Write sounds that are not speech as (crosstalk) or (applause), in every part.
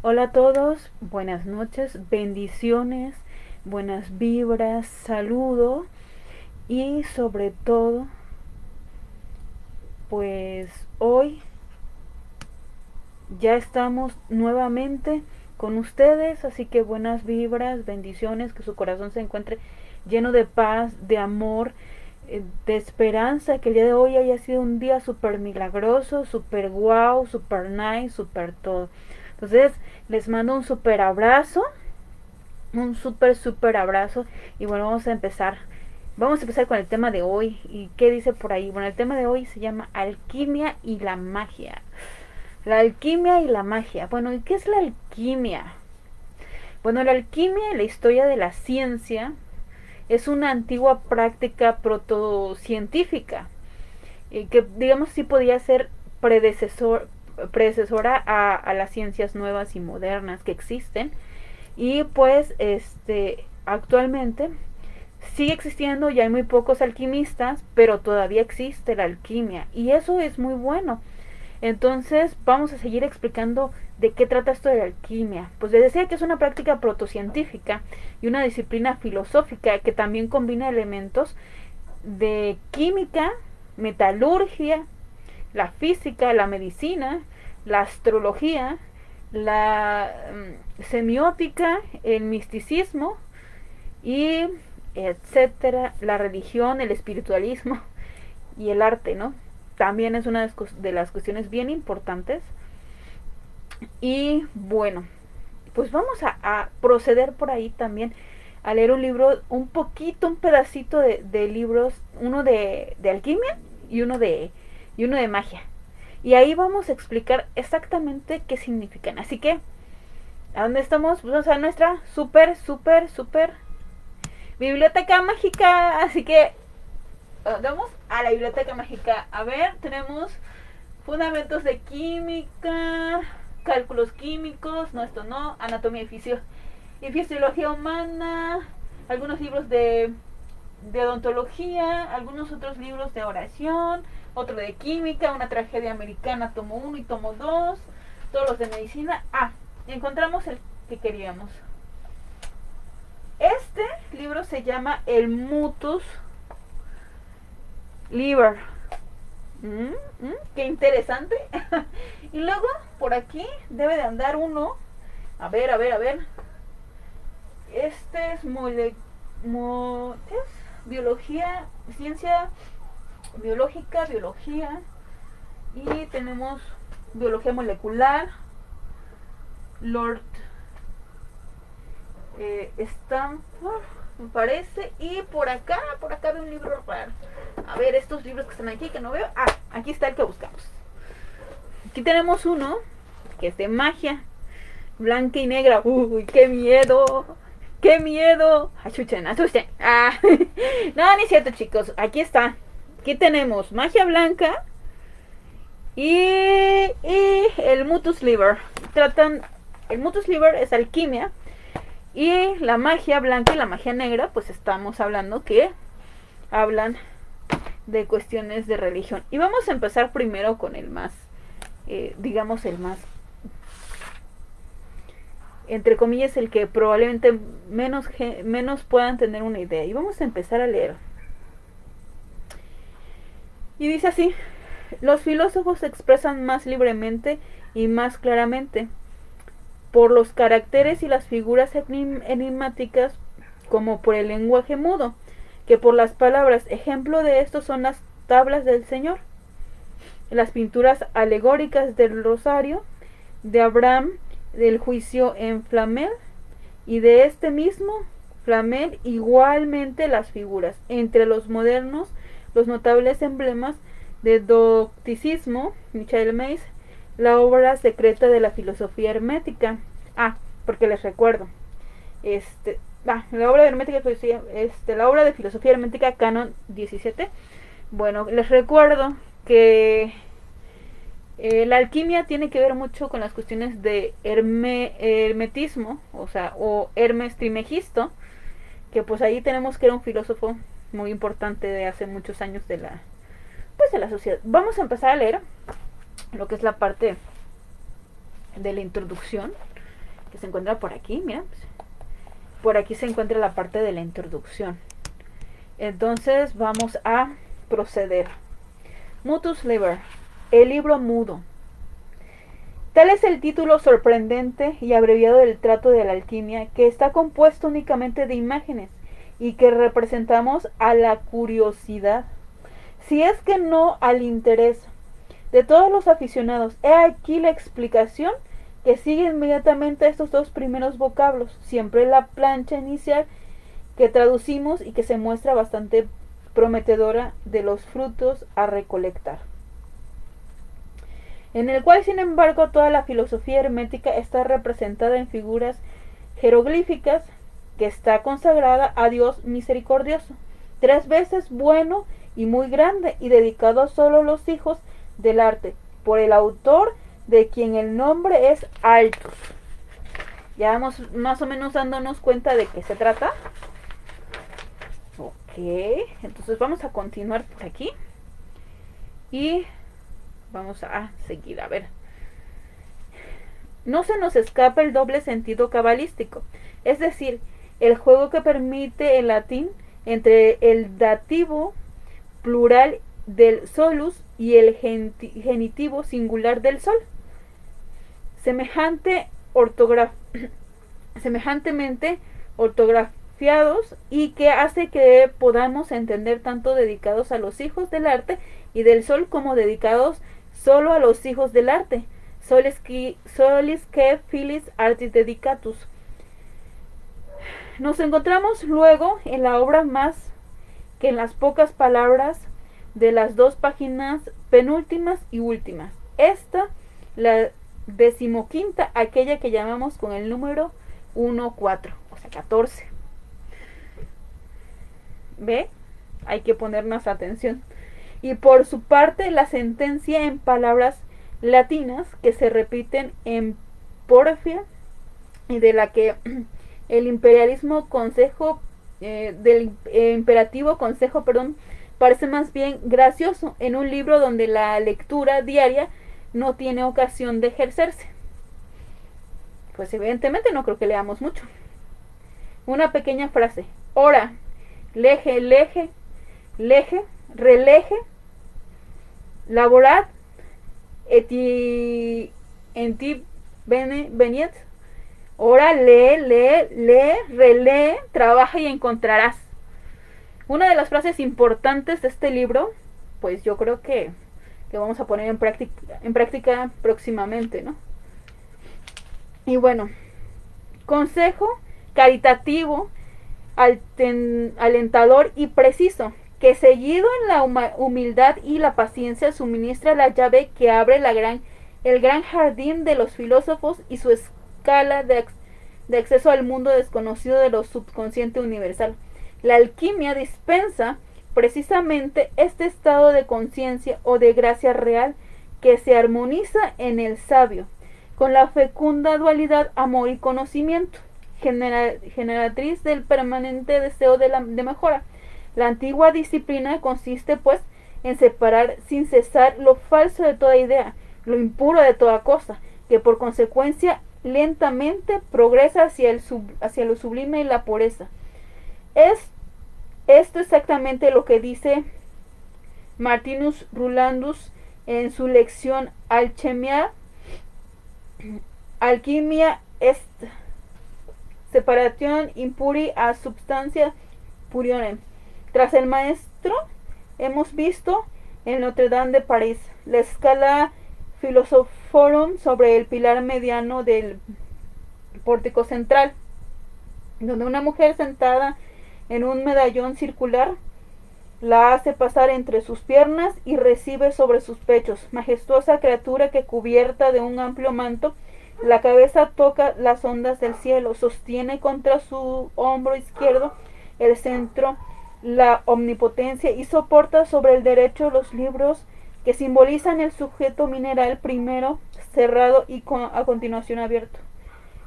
Hola a todos, buenas noches, bendiciones, buenas vibras, saludo y sobre todo, pues hoy ya estamos nuevamente con ustedes, así que buenas vibras, bendiciones, que su corazón se encuentre lleno de paz, de amor, eh, de esperanza, que el día de hoy haya sido un día súper milagroso, súper wow, súper nice, súper todo. Entonces, les mando un súper abrazo, un súper, súper abrazo. Y bueno, vamos a empezar. Vamos a empezar con el tema de hoy. ¿Y qué dice por ahí? Bueno, el tema de hoy se llama alquimia y la magia. La alquimia y la magia. Bueno, ¿y qué es la alquimia? Bueno, la alquimia, la historia de la ciencia, es una antigua práctica protocientífica. Y que digamos sí podía ser predecesor, predecesora a, las ciencias nuevas y modernas que existen. Y pues este actualmente sigue existiendo, ya hay muy pocos alquimistas, pero todavía existe la alquimia y eso es muy bueno. Entonces vamos a seguir explicando de qué trata esto de la alquimia. Pues les decía que es una práctica protocientífica y una disciplina filosófica que también combina elementos de química, metalurgia, la física, la medicina, la astrología, la mm, semiótica, el misticismo y etcétera, la religión, el espiritualismo y el arte, ¿no? También es una de las cuestiones bien importantes. Y bueno, pues vamos a, proceder por ahí también a leer un libro, un poquito, un pedacito de, libros, uno de, de alquimia y uno de, y uno de magia. Y ahí vamos a explicar exactamente qué significan. Así que, ¿a dónde estamos? Vamos a nuestra súper, súper, súper biblioteca mágica. Así que, vamos a la biblioteca mágica. A ver, tenemos fundamentos de química, cálculos químicos, no, esto no, anatomía y, fisiología humana, algunos libros de odontología, algunos otros libros de oración otro de química, una tragedia americana, tomo 1 y tomo 2, todos los de medicina. Ah, encontramos el que queríamos. Este libro se llama El Mutus Liber. Mm, mm, qué interesante. (laughs) y luego, por aquí debe de andar uno. A ver, a ver, a ver. Este es, mole, es biología, ciencia biológica, biología y tenemos biología molecular, Lord eh, Stanford, me parece, y por acá, por acá veo un libro raro. A ver, estos libros que están aquí que no veo. Ah, aquí está el que buscamos. Aquí tenemos uno que es de magia, blanca y negra. Uy, qué miedo. ¡Qué miedo! Achuchen, asusten. Ah, (laughs) no, ni cierto, chicos. Aquí está. Aquí tenemos magia blanca y, el Mutus Liver. Tratan, el Mutus Liver es alquimia y la magia blanca y la magia negra, pues estamos hablando que hablan de cuestiones de religión. Y vamos a empezar primero con el más, eh, digamos, el más, entre comillas, el que probablemente menos, menos puedan tener una idea. Y vamos a empezar a leer. Y dice así, los filósofos se expresan más libremente y más claramente por los caracteres y las figuras enigmáticas como por el lenguaje mudo, que por las palabras. Ejemplo de esto son las tablas del Señor, las pinturas alegóricas del Rosario, de Abraham, del juicio en Flamel, y de este mismo Flamel igualmente las figuras. Entre los modernos los notables emblemas de docticismo, Michael Mays, la obra secreta de la filosofía hermética. Ah, porque les recuerdo. Este, ah, la obra de hermética, este, la obra de filosofía hermética Canon 17. Bueno, les recuerdo que eh, la alquimia tiene que ver mucho con las cuestiones de hermetismo, o sea, o Hermes Trimegisto, que pues ahí tenemos que era un filósofo muy importante de hace muchos años de la pues de la sociedad. Vamos a empezar a leer lo que es la parte de la introducción que se encuentra por aquí, mira. Por aquí se encuentra la parte de la introducción. Entonces vamos a proceder. Mutus Liber, el libro mudo. Tal es el título sorprendente y abreviado del trato de la alquimia, que está compuesto únicamente de imágenes y que representamos a la curiosidad, si es que no al interés de todos los aficionados. He aquí la explicación que sigue inmediatamente a estos dos primeros vocablos, siempre la plancha inicial que traducimos y que se muestra bastante prometedora de los frutos a recolectar. En el cual, sin embargo, toda la filosofía hermética está representada en figuras jeroglíficas que está consagrada a Dios misericordioso, tres veces bueno y muy grande y dedicado a solo los hijos del arte, por el autor de quien el nombre es Altus. Ya vamos más o menos dándonos cuenta de qué se trata. Ok, entonces vamos a continuar por aquí. Y vamos a seguir, a ver. No se nos escapa el doble sentido cabalístico, es decir, el juego que permite el latín entre el dativo plural del solus y el genitivo singular del sol. Semejante (clears throat) semejantemente ortografiados y que hace que podamos entender tanto dedicados a los hijos del arte y del sol como dedicados solo a los hijos del arte. Solis que, solis que filis artis dedicatus. Nos encontramos luego en la obra más que en las pocas palabras de las dos páginas penúltimas y últimas. Esta, la decimoquinta, aquella que llamamos con el número 1, 4, o sea, 14. ¿Ve? Hay que ponernos atención. Y por su parte, la sentencia en palabras latinas que se repiten en porfia y de la que (clears throat) el imperialismo consejo eh, del eh, imperativo consejo, perdón, parece más bien gracioso en un libro donde la lectura diaria no tiene ocasión de ejercerse. Pues evidentemente no creo que leamos mucho. Una pequeña frase. Ora, leje, leje, leje, releje, laborad, eti, enti, bene, veniet, Ora, lee, lee, lee, relee, trabaja y encontrarás. Una de las frases importantes de este libro, pues yo creo que, que vamos a poner en práctica, en práctica próximamente, ¿no? Y bueno, consejo caritativo, alentador y preciso, que seguido en la humildad y la paciencia suministra la llave que abre el gran jardín de los filósofos y su de, acceso al mundo desconocido de lo subconsciente universal. La alquimia dispensa precisamente este estado de conciencia o de gracia real que se armoniza en el sabio, con la fecunda dualidad amor y conocimiento, generatriz del permanente deseo de, de mejora. La antigua disciplina consiste, pues, en separar sin cesar lo falso de toda idea, lo impuro de toda cosa, que por consecuencia lentamente progresa hacia, el hacia lo sublime y la pureza. Es esto exactamente lo que dice Martinus Rulandus en su lección Alchemia, Alquimia est separación impuri a substancia purione. Tras el maestro, hemos visto en Notre Dame de París la escala Philosophorum sobre el pilar mediano del pórtico central, donde una mujer sentada en un medallón circular la hace pasar entre sus piernas y recibe sobre sus pechos. Majestuosa criatura que cubierta de un amplio manto, la cabeza toca las ondas del cielo, sostiene contra su hombro izquierdo el centro, la omnipotencia y soporta sobre el derecho los libros que simbolizan el sujeto mineral primero cerrado y a continuación abierto.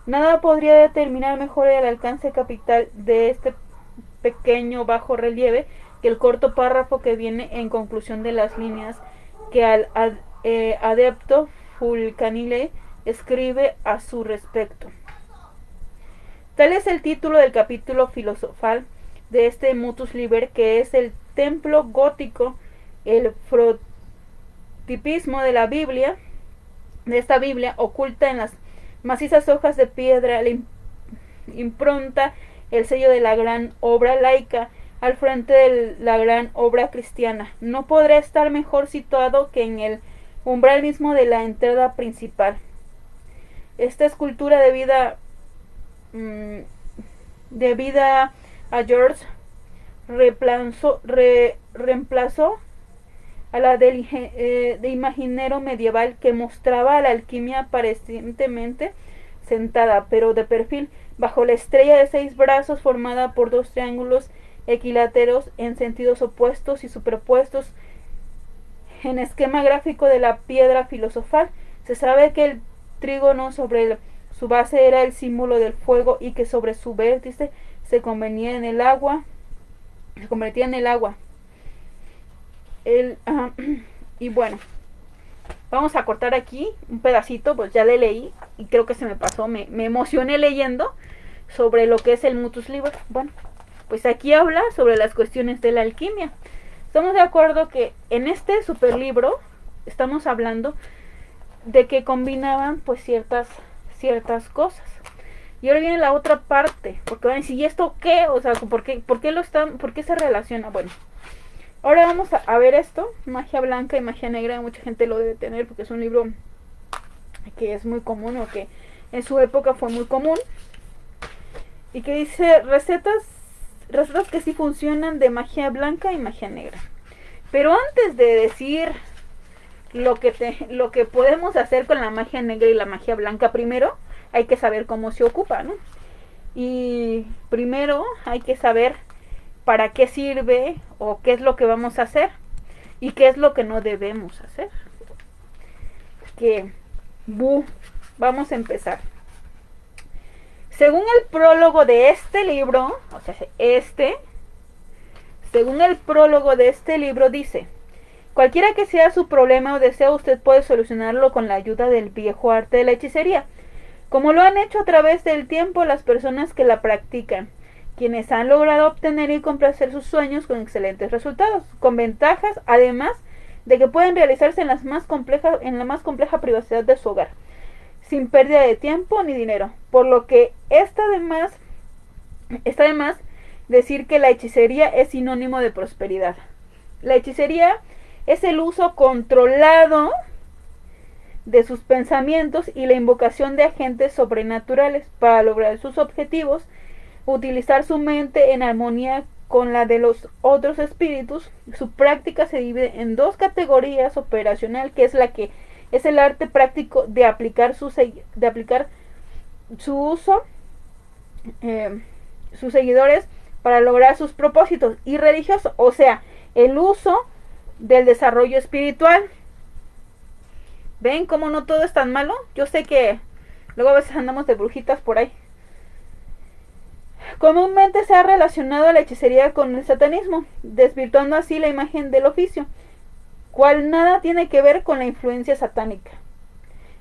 Nada podría determinar mejor el alcance capital de este pequeño bajo relieve que el corto párrafo que viene en conclusión de las líneas que al eh, adepto Fulcanile escribe a su respecto. Tal es el título del capítulo filosofal de este Mutus Liber, que es el templo gótico, el frotipismo de la Biblia, de esta Biblia, oculta en las macizas hojas de piedra, la impronta, el sello de la gran obra laica, al frente de la gran obra cristiana. No podrá estar mejor situado que en el umbral mismo de la entrada principal. Esta escultura debida, mm, debida a George reemplazó a la del eh, de imaginero medieval que mostraba a la alquimia aparentemente sentada, pero de perfil, bajo la estrella de seis brazos formada por dos triángulos equiláteros en sentidos opuestos y superpuestos en esquema gráfico de la piedra filosofal. Se sabe que el trígono sobre su base era el símbolo del fuego y que sobre su vértice se convenía en el agua, se convertía en el agua. Y bueno, vamos a cortar aquí un pedacito, pues ya le leí y creo que se me pasó, me, me emocioné leyendo sobre lo que es el Mutus Liber. Bueno, pues aquí habla sobre las cuestiones de la alquimia. Estamos de acuerdo que en este super libro estamos hablando de que combinaban pues ciertas ciertas cosas. Y ahora viene la otra parte, porque van a decir, ¿y esto qué? O sea, ¿por qué, por qué lo están, por qué se relaciona? Bueno, ahora vamos a, ver esto, magia blanca y magia negra, mucha gente lo debe tener porque es un libro que es muy común o que en su época fue muy común. Y que dice recetas recetas que sí funcionan de magia blanca y magia negra. Pero antes de decir lo que, te, lo que podemos hacer con la magia negra y la magia blanca, primero hay que saber cómo se ocupa, ¿no? Y primero hay que saber para qué sirve o qué es lo que vamos a hacer y qué es lo que no debemos hacer. Que, bu, vamos a empezar. Según el prólogo de este libro, o sea, este, según el prólogo de este libro dice, cualquiera que sea su problema o deseo, usted puede solucionarlo con la ayuda del viejo arte de la hechicería, como lo han hecho a través del tiempo las personas que la practican, quienes han logrado obtener y complacer sus sueños con excelentes resultados, con ventajas, además de que pueden realizarse en, más en la más compleja privacidad de su hogar sin pérdida de tiempo ni dinero. Por lo que está está además decir que la hechicería es sinónimo de prosperidad. La hechicería es el uso controlado de sus pensamientos y la invocación de agentes sobrenaturales para lograr sus objetivos, utilizar su mente en armonía con la de los otros espíritus. Su práctica se divide en dos categorías operacional, que es la que es el arte práctico de aplicar su, de aplicar su uso, eh, sus seguidores para lograr sus propósitos y religiosos, o sea, el uso del desarrollo espiritual. ¿Ven cómo no todo es tan malo? Yo sé que luego a veces andamos de brujitas por ahí. Comúnmente se ha relacionado la hechicería con el satanismo, desvirtuando así la imagen del oficio cual nada tiene que ver con la influencia satánica.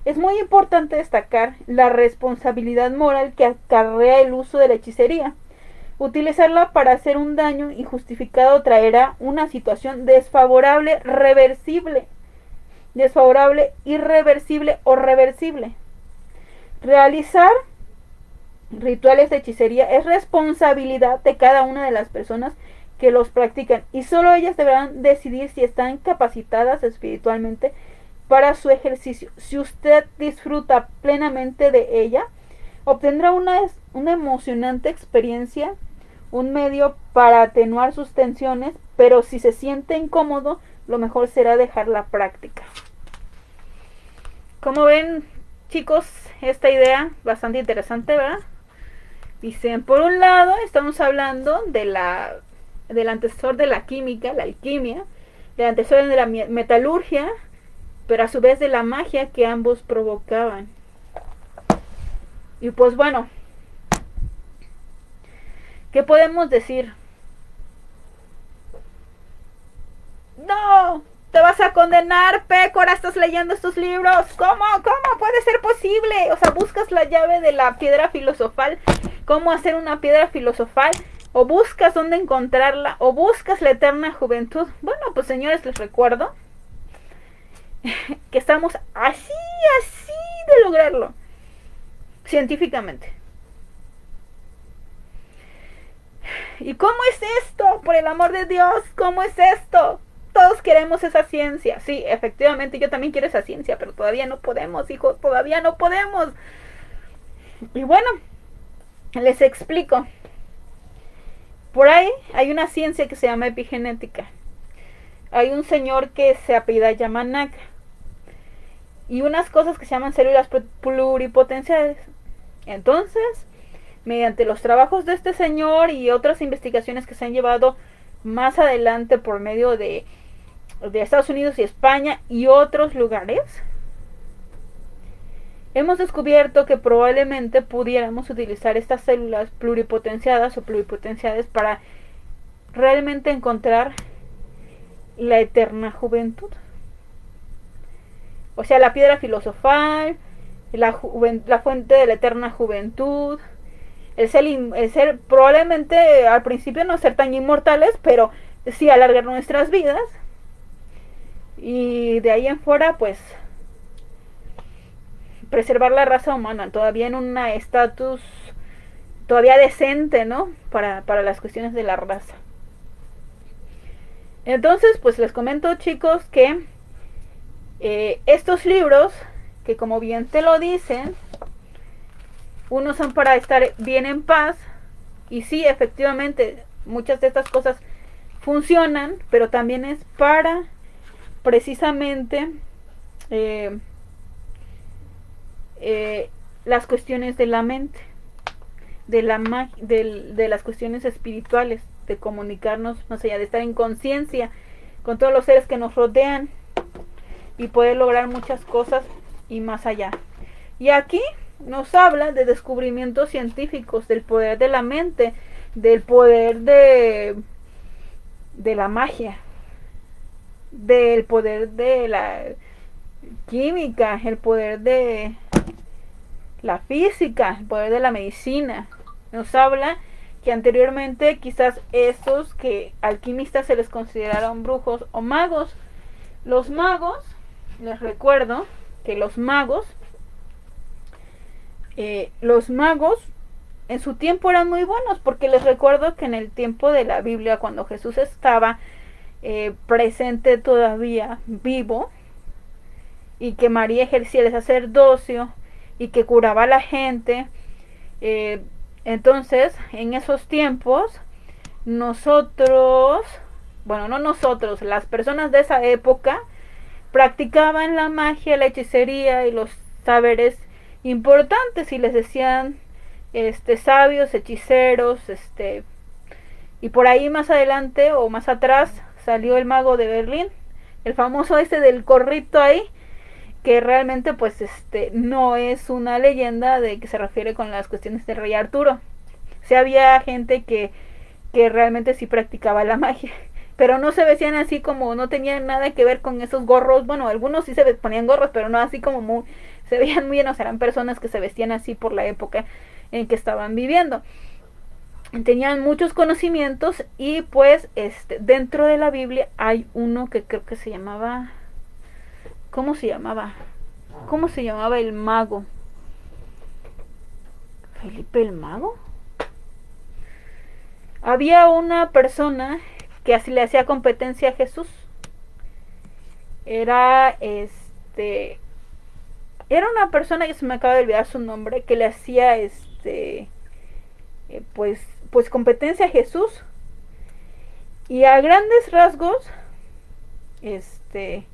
Es muy importante destacar la responsabilidad moral que acarrea el uso de la hechicería. Utilizarla para hacer un daño injustificado traerá una situación desfavorable, reversible, desfavorable, irreversible o reversible. Realizar rituales de hechicería es responsabilidad de cada una de las personas que los practican y solo ellas deberán decidir si están capacitadas espiritualmente para su ejercicio. Si usted disfruta plenamente de ella, obtendrá una, una emocionante experiencia, un medio para atenuar sus tensiones, pero si se siente incómodo, lo mejor será dejar la práctica. Como ven, chicos, esta idea bastante interesante, ¿verdad? Dicen, por un lado, estamos hablando de la del antecesor de la química, la alquimia, del antecesor de la metalurgia, pero a su vez de la magia que ambos provocaban. Y pues bueno, ¿qué podemos decir? No, te vas a condenar, Pécora, estás leyendo estos libros. ¿Cómo? ¿Cómo puede ser posible? O sea, buscas la llave de la piedra filosofal cómo hacer una piedra filosofal, o buscas dónde encontrarla, o buscas la eterna juventud. Bueno, pues señores, les recuerdo (laughs) que estamos así, así de lograrlo, científicamente. ¿Y cómo es esto? Por el amor de Dios, ¿cómo es esto? Todos queremos esa ciencia. Sí, efectivamente, yo también quiero esa ciencia, pero todavía no podemos, hijos, todavía no podemos. Y bueno, les explico. Por ahí hay una ciencia que se llama epigenética. Hay un señor que se apellida Yamanaka. Y unas cosas que se llaman células pluripotenciales. Entonces, mediante los trabajos de este señor y otras investigaciones que se han llevado más adelante por medio de, de Estados Unidos y España y otros lugares, hemos descubierto que probablemente pudiéramos utilizar estas células pluripotenciadas o pluripotenciadas para realmente encontrar la eterna juventud. O sea, la piedra filosofal, la, fuente de la eterna juventud, el el ser probablemente al principio no ser tan inmortales, pero sí alargar nuestras vidas. Y de ahí en fuera, pues, preservar la raza humana, todavía en un estatus todavía decente, ¿no? Para, para las cuestiones de la raza. Entonces, pues les comento chicos que eh, estos libros, que como bien te lo dicen, unos son para estar bien en paz, y sí, efectivamente, muchas de estas cosas funcionan, pero también es para precisamente eh, eh, las cuestiones de la mente, de, la de, de las cuestiones espirituales, de comunicarnos más allá, de estar en conciencia con todos los seres que nos rodean y poder lograr muchas cosas y más allá. Y aquí nos habla de descubrimientos científicos, del poder de la mente, del poder de, de la magia, del poder de la química, el poder de la física, el poder de la medicina. Nos habla que anteriormente quizás estos que alquimistas se les consideraron brujos o magos. Los magos les recuerdo que los magos, eh, los magos en su tiempo eran muy buenos, porque les recuerdo que en el tiempo de la Biblia, cuando Jesús estaba eh, presente todavía vivo, y que María ejercía el sacerdocio y que curaba a la gente, eh, entonces en esos tiempos nosotros, bueno, no nosotros, las personas de esa época, practicaban la magia, la hechicería y los saberes importantes y les decían este sabios, hechiceros, este y por ahí más adelante o más atrás salió el mago de Berlín, el famoso este del corrito ahí que realmente pues este no es una leyenda de que se refiere con las cuestiones del rey Arturo. Si había gente que que realmente sí practicaba la (laughs) magia pero no se vestían así como, no tenían nada que ver con esos gorros, bueno, algunos sí se ponían gorros, pero no así como muy, (laughs) se veían muy llenos, eran personas que se vestían así por la época en que estaban viviendo. Tenían muchos conocimientos y pues este, dentro de la Biblia hay uno que creo que se llamaba, ¿cómo se llamaba? ¿Cómo se llamaba el mago? Felipe el mago. Había una persona que así le hacía competencia a Jesús. Era este era una persona que se me acaba de olvidar su nombre que le hacía este eh, pues pues competencia a Jesús y a grandes rasgos este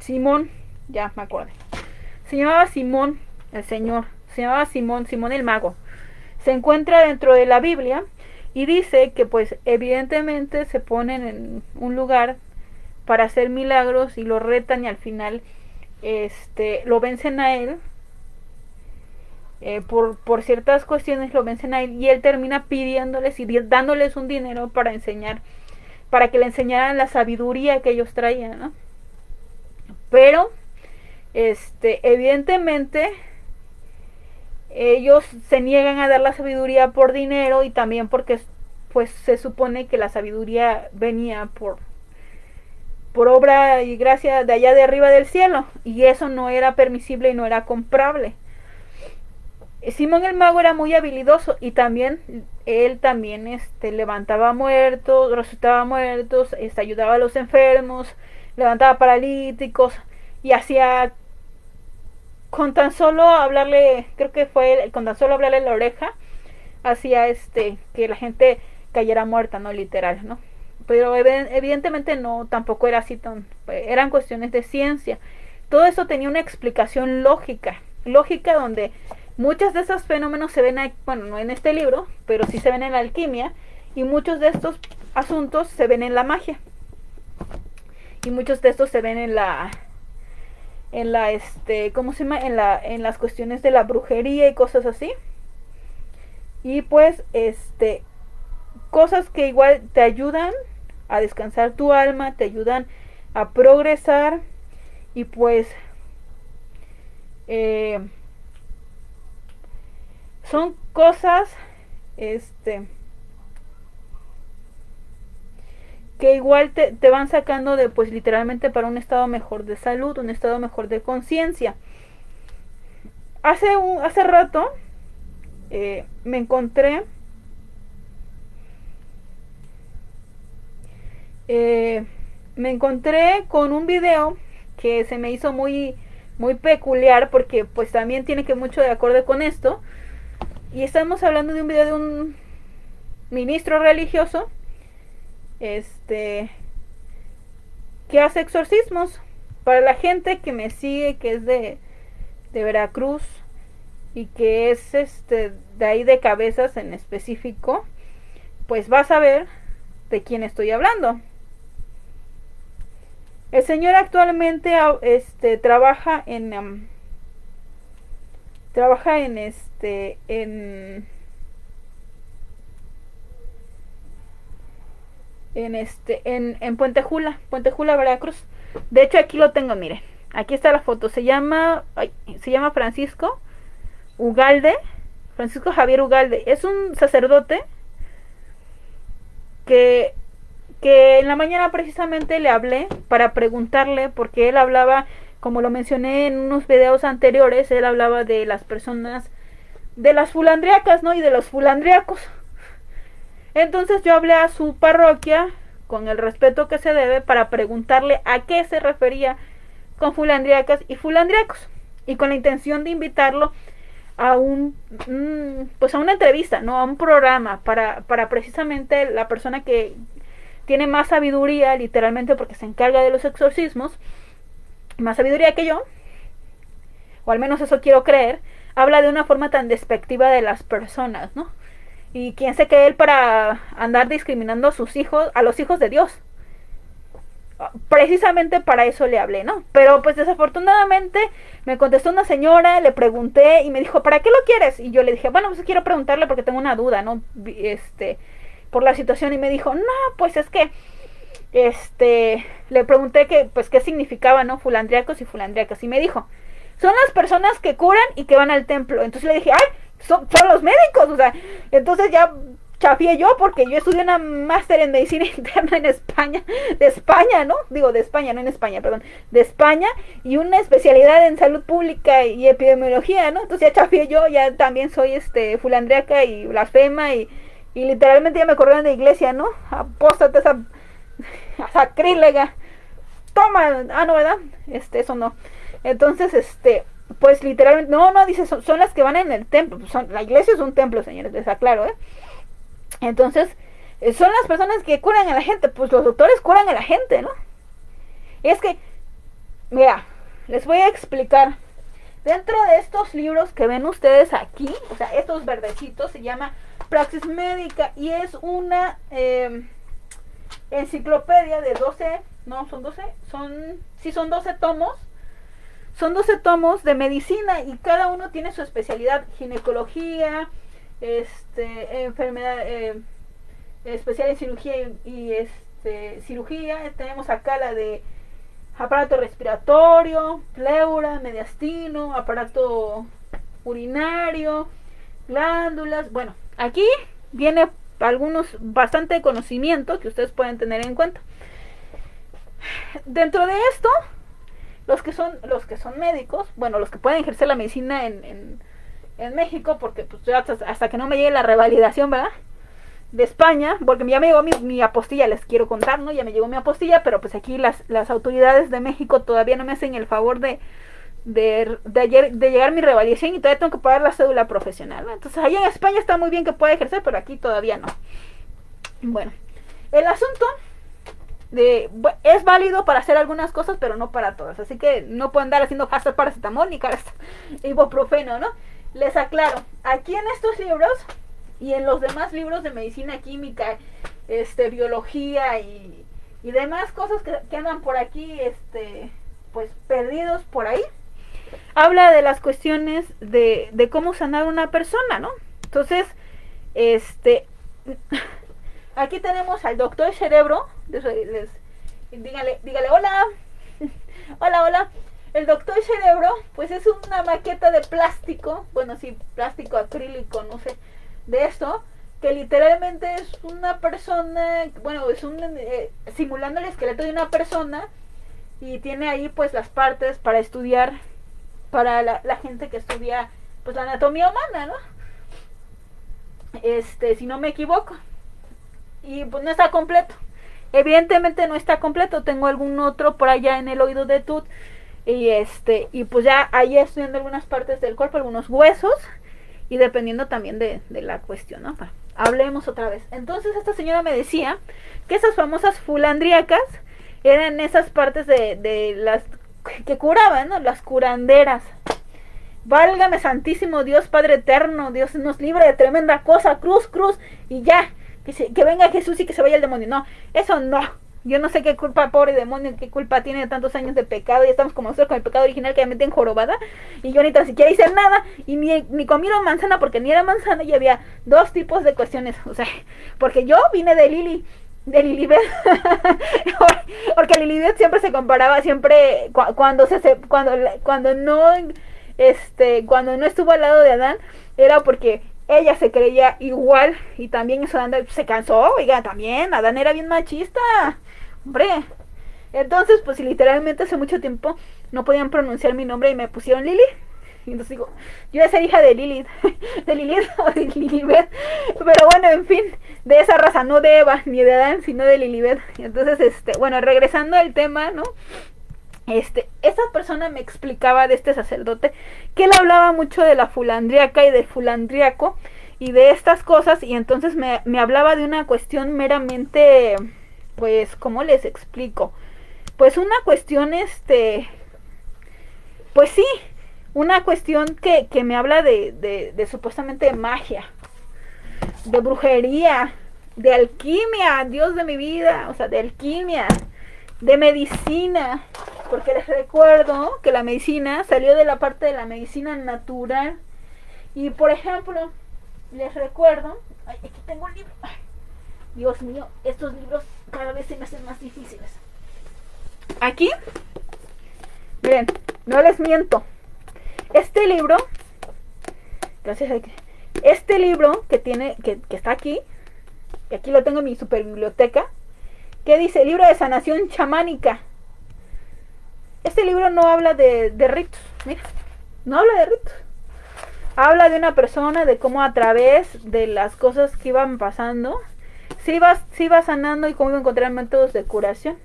Simón, ya me acuerdo. Se llamaba Simón, el Señor. Se llamaba Simón, Simón el Mago. Se encuentra dentro de la Biblia y dice que pues evidentemente se ponen en un lugar para hacer milagros y lo retan y al final este lo vencen a él eh, por, por ciertas cuestiones lo vencen a él y él termina pidiéndoles y dándoles un dinero para enseñar, para que le enseñaran la sabiduría que ellos traían, ¿no? Pero, este, evidentemente, ellos se niegan a dar la sabiduría por dinero y también porque pues se supone que la sabiduría venía por por obra y gracia de allá de arriba del cielo y eso no era permisible y no era comprable. Simón el mago era muy habilidoso y también él también este levantaba muertos, resucitaba muertos, este, ayudaba a los enfermos, levantaba paralíticos y hacía con tan solo hablarle, creo que fue con tan solo hablarle la oreja, hacía este que la gente cayera muerta, no literal, ¿no? Pero evidentemente no, tampoco era así tan, eran cuestiones de ciencia. Todo eso tenía una explicación lógica, lógica donde muchos de esos fenómenos se ven, bueno, no en este libro, pero sí se ven en la alquimia y muchos de estos asuntos se ven en la magia. Y muchos de estos se ven en la en la este cómo se llama en la en las cuestiones de la brujería y cosas así. Y pues este cosas que igual te ayudan a descansar tu alma te ayudan a progresar y pues eh, son cosas este que igual te, van sacando de, pues literalmente para un estado mejor de salud, un estado mejor de conciencia. Hace, un, hace rato eh, me encontré eh, me encontré con un video que se me hizo muy muy peculiar porque pues también tiene que mucho de acuerdo con esto y estamos hablando de un video de un ministro religioso este que hace exorcismos. Para la gente que me sigue que es de, de Veracruz y que es este de ahí de cabezas en específico pues vas a ver de quién estoy hablando. El señor actualmente este trabaja en trabaja en este en en este en, en Puente Jula, Puente Jula, Veracruz. De hecho aquí lo tengo, miren. Aquí está la foto. Se llama se llama Francisco Ugalde, Francisco Javier Ugalde. Es un sacerdote que que en la mañana precisamente le hablé para preguntarle porque él hablaba, como lo mencioné en unos videos anteriores, él hablaba de las personas de las fulandriacas, ¿no? Y de los fulandriacos. Entonces yo hablé a su parroquia con el respeto que se debe para preguntarle a qué se refería con fulandriacas y fulandriacos y con la intención de invitarlo a un mm, pues a una entrevista, no a un programa para para precisamente la persona que tiene más sabiduría literalmente porque se encarga de los exorcismos, más sabiduría que yo, o al menos eso quiero creer, habla de una forma tan despectiva de las personas, ¿no? Y quién se cree él para andar discriminando a sus hijos, a los hijos de Dios. Precisamente para eso le hablé, ¿no? Pero pues desafortunadamente me contestó una señora, le pregunté y me dijo, ¿para qué lo quieres? Y yo le dije, bueno, pues quiero preguntarle porque tengo una duda, ¿no? Este, por la situación y me dijo, no, pues es que, este, le pregunté que, pues qué significaba, ¿no? Fulandriacos y fulandriacas y me dijo, son las personas que curan y que van al templo. Entonces le dije, ay, son, los médicos, o sea, entonces ya chafié yo porque yo estudié una máster en medicina (laughs) interna en España, de España, ¿no? Digo, de España, no en España, perdón, de España y una especialidad en salud pública y epidemiología, ¿no? Entonces ya chafié yo, ya también soy este fulandriaca y blasfema y, y literalmente ya me corrieron de iglesia, ¿no? Apóstate esa (laughs) sacrílega. Toma, ah, no, ¿verdad? Este, eso no. Entonces, este, pues literalmente, no, no, dice, son, las que van en el templo. Son, la iglesia es un templo, señores, les aclaro, ¿eh? Entonces, eh, son las personas que curan a la gente, pues los doctores curan a la gente, ¿no? es que, mira, les voy a explicar. Dentro de estos libros que ven ustedes aquí, o sea, estos verdecitos, se llama Praxis Médica y es una eh, enciclopedia de 12, no, son 12, son, sí son 12 tomos son 12 tomos de medicina y cada uno tiene su especialidad, ginecología, este, enfermedad, eh, especial en cirugía y, este, cirugía. Tenemos acá la de aparato respiratorio, pleura, mediastino, aparato urinario, glándulas. Bueno, aquí viene algunos bastante conocimientos que ustedes pueden tener en cuenta. Dentro de esto, los que son los que son médicos, bueno, los que pueden ejercer la medicina en, en, México, porque pues hasta, que no me llegue la revalidación, ¿verdad? De España, porque ya me llegó mi, mi, apostilla, les quiero contar, ¿no? Ya me llegó mi apostilla, pero pues aquí las, las autoridades de México todavía no me hacen el favor de, de, de, ayer, de llegar mi revalidación y todavía tengo que pagar la cédula profesional. Entonces, allá en España está muy bien que pueda ejercer, pero aquí todavía no. Bueno, el asunto es válido para hacer algunas cosas, pero no para todas. Así que no pueden andar haciendo hashtag paracetamol ni (laughs) ibuprofeno, ¿no? Les aclaro, aquí en estos libros y en los demás libros de medicina química, este, biología y, y demás cosas que, que andan por aquí, este, pues perdidos por ahí, habla de las cuestiones de, de cómo sanar una persona, ¿no? Entonces, este, (laughs) aquí tenemos al doctor cerebro, les, dígale, dígale, hola, (laughs) hola, hola. El doctor cerebro, pues es una maqueta de plástico, bueno, sí, plástico acrílico, no sé, de esto, que literalmente es una persona, bueno, es un, eh, simulando el esqueleto de una persona, y tiene ahí pues las partes para estudiar para la, gente que estudia pues la anatomía humana, ¿no? Este, si no me equivoco. Y pues no está completo. Evidentemente no está completo, tengo algún otro por allá en el oído de Tut y este y pues ya ahí estudiando algunas partes del cuerpo, algunos huesos y dependiendo también de, de la cuestión, hablemos otra vez. Entonces esta señora me decía que esas famosas fulandriacas eran esas partes de, de las que curaban, ¿no? Las curanderas. Válgame Santísimo Dios Padre Eterno, Dios nos libre de tremenda cosa, cruz, cruz, y ya, que, que venga Jesús y que se vaya el demonio. No, eso no. Yo no sé qué culpa, pobre demonio, qué culpa tiene de tantos años de pecado. Y estamos como nosotros con el pecado original que ya meten jorobada. Y yo ni tan siquiera hice nada. Y ni, ni comieron manzana porque ni era manzana. Y había dos tipos de cuestiones. O sea, porque yo vine de Lili de Lilibet (laughs) porque Lilibet siempre se comparaba siempre cuando se, cuando cuando no este cuando no estuvo al lado de Adán era porque ella se creía igual y también eso Adán se cansó oiga también Adán era bien machista hombre entonces pues literalmente hace mucho tiempo no podían pronunciar mi nombre y me pusieron Lili y entonces digo, yo voy a ser hija de Lilith, (laughs) de Lilith o (laughs) de Lilibet. Pero bueno, en fin, de esa raza, no de Eva ni de Adán, sino de Lilibet. Entonces, este, bueno, regresando al tema, ¿no? Este, esta persona me explicaba de este sacerdote que él hablaba mucho de la fulandriaca y del fulandriaco y de estas cosas y entonces me, me hablaba de una cuestión meramente, pues, ¿cómo les explico? Pues una cuestión, este, pues sí, una cuestión que, me habla de, de, supuestamente magia, de brujería, de alquimia, Dios de mi vida, o sea, de alquimia, de medicina, porque les recuerdo que la medicina salió de la parte de la medicina natural. Y por ejemplo, les recuerdo, aquí tengo un libro, Dios mío, estos libros cada vez se me hacen más difíciles. Aquí, miren, no les miento, este libro, gracias a que, este libro que tiene, que, está aquí, y aquí lo tengo en mi super biblioteca, que dice libro de sanación chamánica. Este libro no habla de, ritos, mira, no habla de ritos. Habla de una persona, de cómo a través de las cosas que iban pasando, se iba, se iba sanando y cómo iba a encontrar métodos de curación.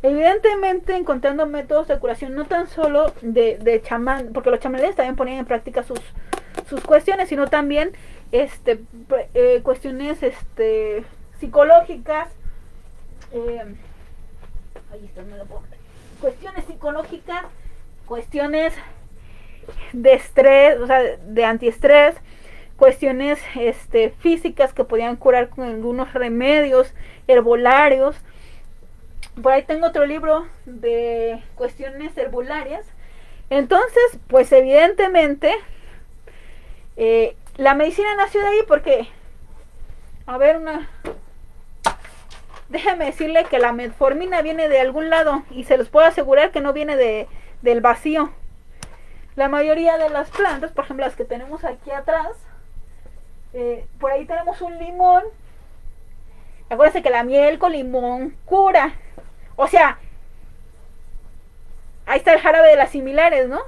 Evidentemente encontrando métodos de curación no tan solo de, de chamán, porque los chamanes también ponían en práctica sus, sus cuestiones, sino también este eh, cuestiones este psicológicas eh, ahí está, me lo pongo. Cuestiones psicológicas cuestiones de estrés o sea de antiestrés cuestiones este físicas que podían curar con algunos remedios herbolarios. Por ahí tengo otro libro de cuestiones herbolarias. Entonces, pues evidentemente, eh, la medicina nació de ahí porque, a ver, una... Déjame decirle que la metformina viene de algún lado y se los puedo asegurar que no viene de, del vacío. La mayoría de las plantas, por ejemplo las que tenemos aquí atrás, eh, por ahí tenemos un limón. Acuérdense que la miel con limón cura. O sea, ahí está el jarabe de las similares, ¿no?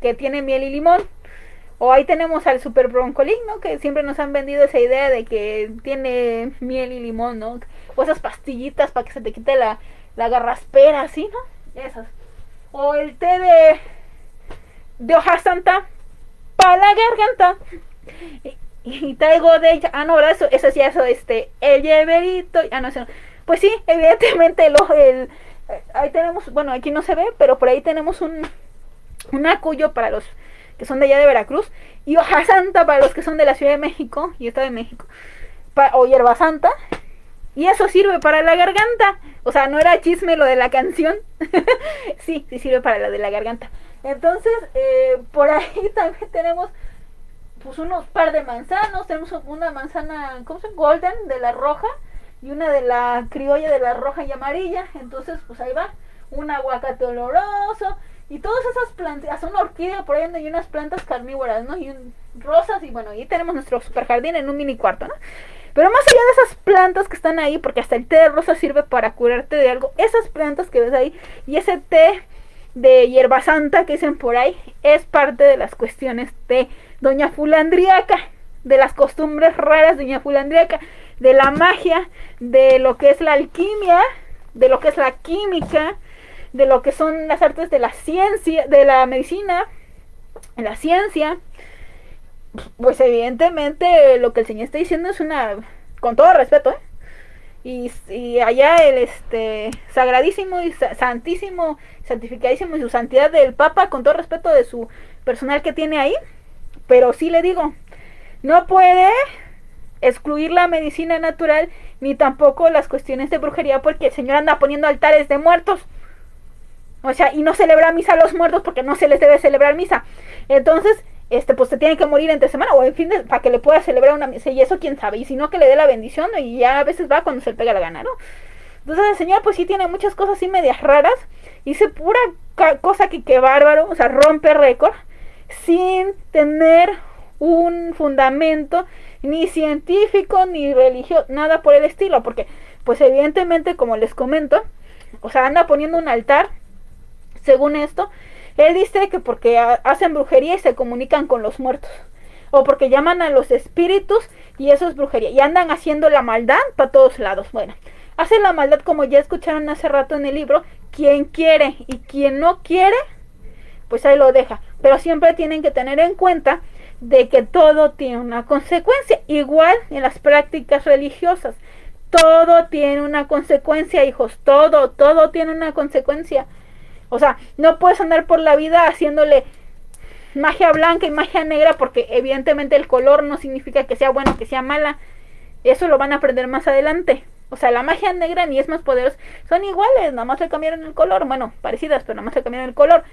Que tiene miel y limón. O ahí tenemos al super broncolín, ¿no? Que siempre nos han vendido esa idea de que tiene miel y limón, ¿no? O esas pastillitas para que se te quite la, la garraspera, ¿sí, no? Esas. O el té de, de hoja santa para la garganta. Y, traigo de ella. Ah, no. Eso, eso sí, eso, este. El lleverito. Ah, no, eso Pues sí, evidentemente, lo, el, ahí tenemos. Bueno, aquí no se ve, pero por ahí tenemos un, un acuyo para los que son de allá de Veracruz, y hoja santa para los que son de la Ciudad de México y Estado de México, o hierba santa, y eso sirve para la garganta. O sea, no era chisme lo de la canción. (laughs) sí, sí sirve para la de la garganta. Entonces, eh, por ahí (laughs) también tenemos pues unos par de manzanos. Tenemos una manzana, ¿cómo se llama? Golden de la roja y una de la criolla de la roja y amarilla. Entonces, pues ahí va. Un aguacate oloroso. Y todas esas plantas, son orquídeas por ahí donde hay unas plantas carnívoras, ¿no? Y rosas y bueno, ahí tenemos nuestro super jardín en un mini cuarto, ¿no? Pero más allá de esas plantas que están ahí, porque hasta el té de rosa sirve para curarte de algo, esas plantas que ves ahí y ese té de hierba santa que dicen por ahí es parte de las cuestiones de Doña Fulandriaca, de las costumbres raras de Doña Fulandriaca, de la magia, de lo que es la alquimia, de lo que es la química, de lo que son las artes de la ciencia, de la medicina, la ciencia, pues evidentemente lo que el Señor está diciendo es una, con todo respeto, ¿eh? Y, allá el este sagradísimo y santísimo, santificadísimo y su santidad del Papa, con todo respeto de su personal que tiene ahí, pero sí le digo, no puede excluir la medicina natural ni tampoco las cuestiones de brujería porque el Señor anda poniendo altares de muertos. O sea, y no celebra misa a los muertos porque no se les debe celebrar misa. Entonces, este, pues se tiene que morir entre semana o en fin, de, para que le pueda celebrar una misa. Y eso quién sabe. Y si no, que le dé la bendición y ya a veces va cuando se le pega la gana, ¿no? Entonces el Señor pues sí tiene muchas cosas así medias raras. Dice pura cosa que qué bárbaro. O sea, rompe récord. Sin tener un fundamento ni científico ni religioso. Nada por el estilo. Porque pues evidentemente como les comento. O sea, anda poniendo un altar según esto, él dice que porque hacen brujería y se comunican con los muertos. O porque llaman a los espíritus y eso es brujería. Y andan haciendo la maldad para todos lados. Bueno, hacen la maldad como ya escucharon hace rato en el libro. Quien quiere y quien no quiere, pues ahí lo deja. Pero siempre tienen que tener en cuenta de que todo tiene una consecuencia. Igual en las prácticas religiosas. Todo tiene una consecuencia, hijos. Todo, todo tiene una consecuencia. O sea, no puedes andar por la vida haciéndole magia blanca y magia negra porque evidentemente el color no significa que sea bueno, que sea mala. Eso lo van a aprender más adelante. O sea, la magia negra ni es más poderosa. Son iguales, nada más le cambiaron el color. Bueno, parecidas, pero nada más le cambiaron el color.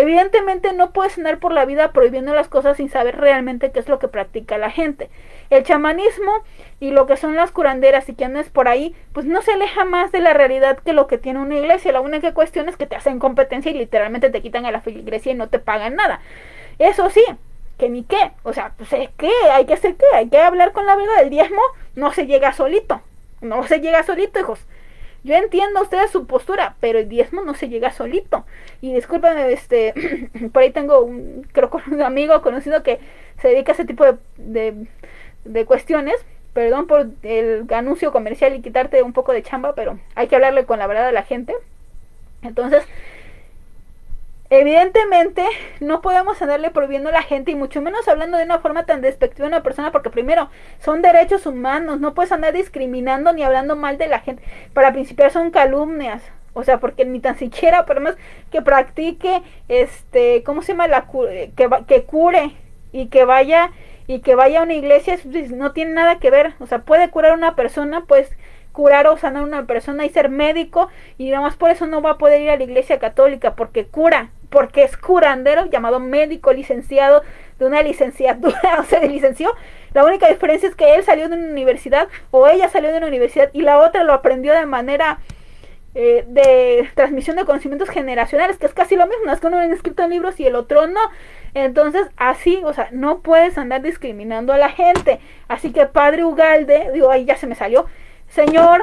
Evidentemente no puedes andar por la vida prohibiendo las cosas sin saber realmente qué es lo que practica la gente. El chamanismo y lo que son las curanderas y que andes por ahí, pues no se aleja más de la realidad que lo que tiene una iglesia. La única cuestión es que te hacen competencia y literalmente te quitan a la iglesia y no te pagan nada. Eso sí, que ni qué. O sea, pues es que hay que hacer qué, hay que hablar con la verdad. El diezmo no se llega solito. No se llega solito, hijos. Yo entiendo a ustedes su postura, pero el diezmo no se llega solito. Y discúlpenme, este, (clears throat) por ahí tengo un, creo que un amigo conocido que se dedica a ese tipo de, de, cuestiones. Perdón por el anuncio comercial y quitarte un poco de chamba, pero hay que hablarle con la verdad a la gente. Entonces, Evidentemente, no podemos andarle prohibiendo a la gente y mucho menos hablando de una forma tan despectiva a una persona porque primero son derechos humanos, no puedes andar discriminando ni hablando mal de la gente. Para principiar son calumnias, o sea, porque ni tan siquiera, por más que practique, este, ¿cómo se llama? La, que, que cure y que vaya y que vaya a una iglesia, no tiene nada que ver, o sea, puede curar a una persona, pues curar o sanar a una persona y ser médico y además por eso no va a poder ir a la iglesia católica porque cura porque es curandero, llamado médico licenciado de una licenciatura, (laughs) o sea, se licenció. La única diferencia es que él salió de una universidad o ella salió de una universidad y la otra lo aprendió de manera eh, de transmisión de conocimientos generacionales, que es casi lo mismo, es que uno ha escrito en libros y el otro no. Entonces, así, o sea, no puedes andar discriminando a la gente. Así que Padre Ugalde, digo, ahí ya se me salió. Señor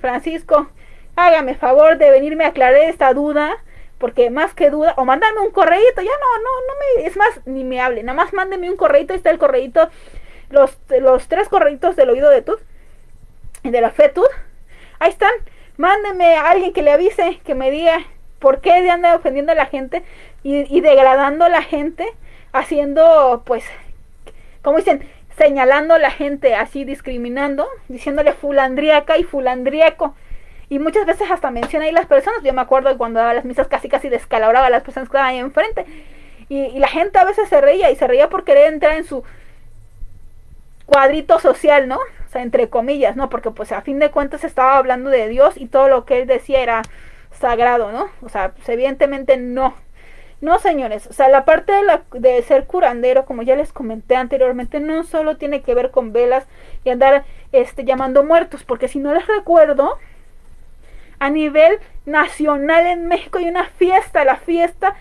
Francisco, hágame favor de venirme a aclarar esta duda porque más que duda, o mándame un correíto, ya no, no, no me, es más, ni me hable, nada más mándeme un correíto, está el correíto, los, los tres correitos del oído de Tud, y de la fe Tud, ahí están, mándeme a alguien que le avise, que me diga por qué de anda ofendiendo a la gente y, y degradando a la gente, haciendo, pues, como dicen, señalando a la gente así, discriminando, diciéndole fulandriaca y fulandriaco y muchas veces hasta menciona ahí las personas. Yo me acuerdo cuando daba las misas casi casi descalabraba a las personas que estaban ahí enfrente. Y, la gente a veces se reía y se reía por querer entrar en su cuadrito social, ¿no? O sea, entre comillas, ¿no? Porque pues a fin de cuentas estaba hablando de Dios y todo lo que él decía era sagrado, ¿no? O sea, pues, evidentemente no. No, señores, o sea, la parte de, la, de ser curandero, como ya les comenté anteriormente, no solo tiene que ver con velas y andar este, llamando muertos, porque si no les recuerdo, a nivel nacional en México hay una fiesta, la fiesta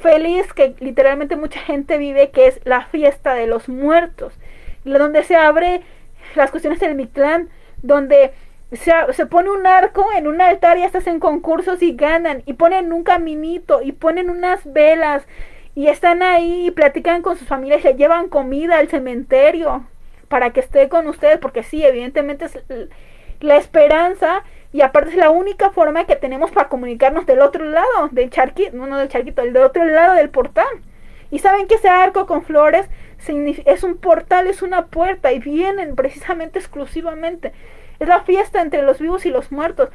feliz que literalmente mucha gente vive, que es la fiesta de los muertos, donde se abre las cuestiones del Mictlán, donde se, se, pone un arco en un altar y hasta hacen concursos y ganan, y ponen un caminito, y ponen unas velas, y están ahí y platican con sus familias, le llevan comida al cementerio para que esté con ustedes, porque sí, evidentemente es la esperanza y aparte es la única forma que tenemos para comunicarnos del otro lado del charquito, no, del charquito, del otro lado del portal. Y saben que ese arco con flores es un portal, es una puerta y vienen precisamente exclusivamente. Es la fiesta entre los vivos y los muertos.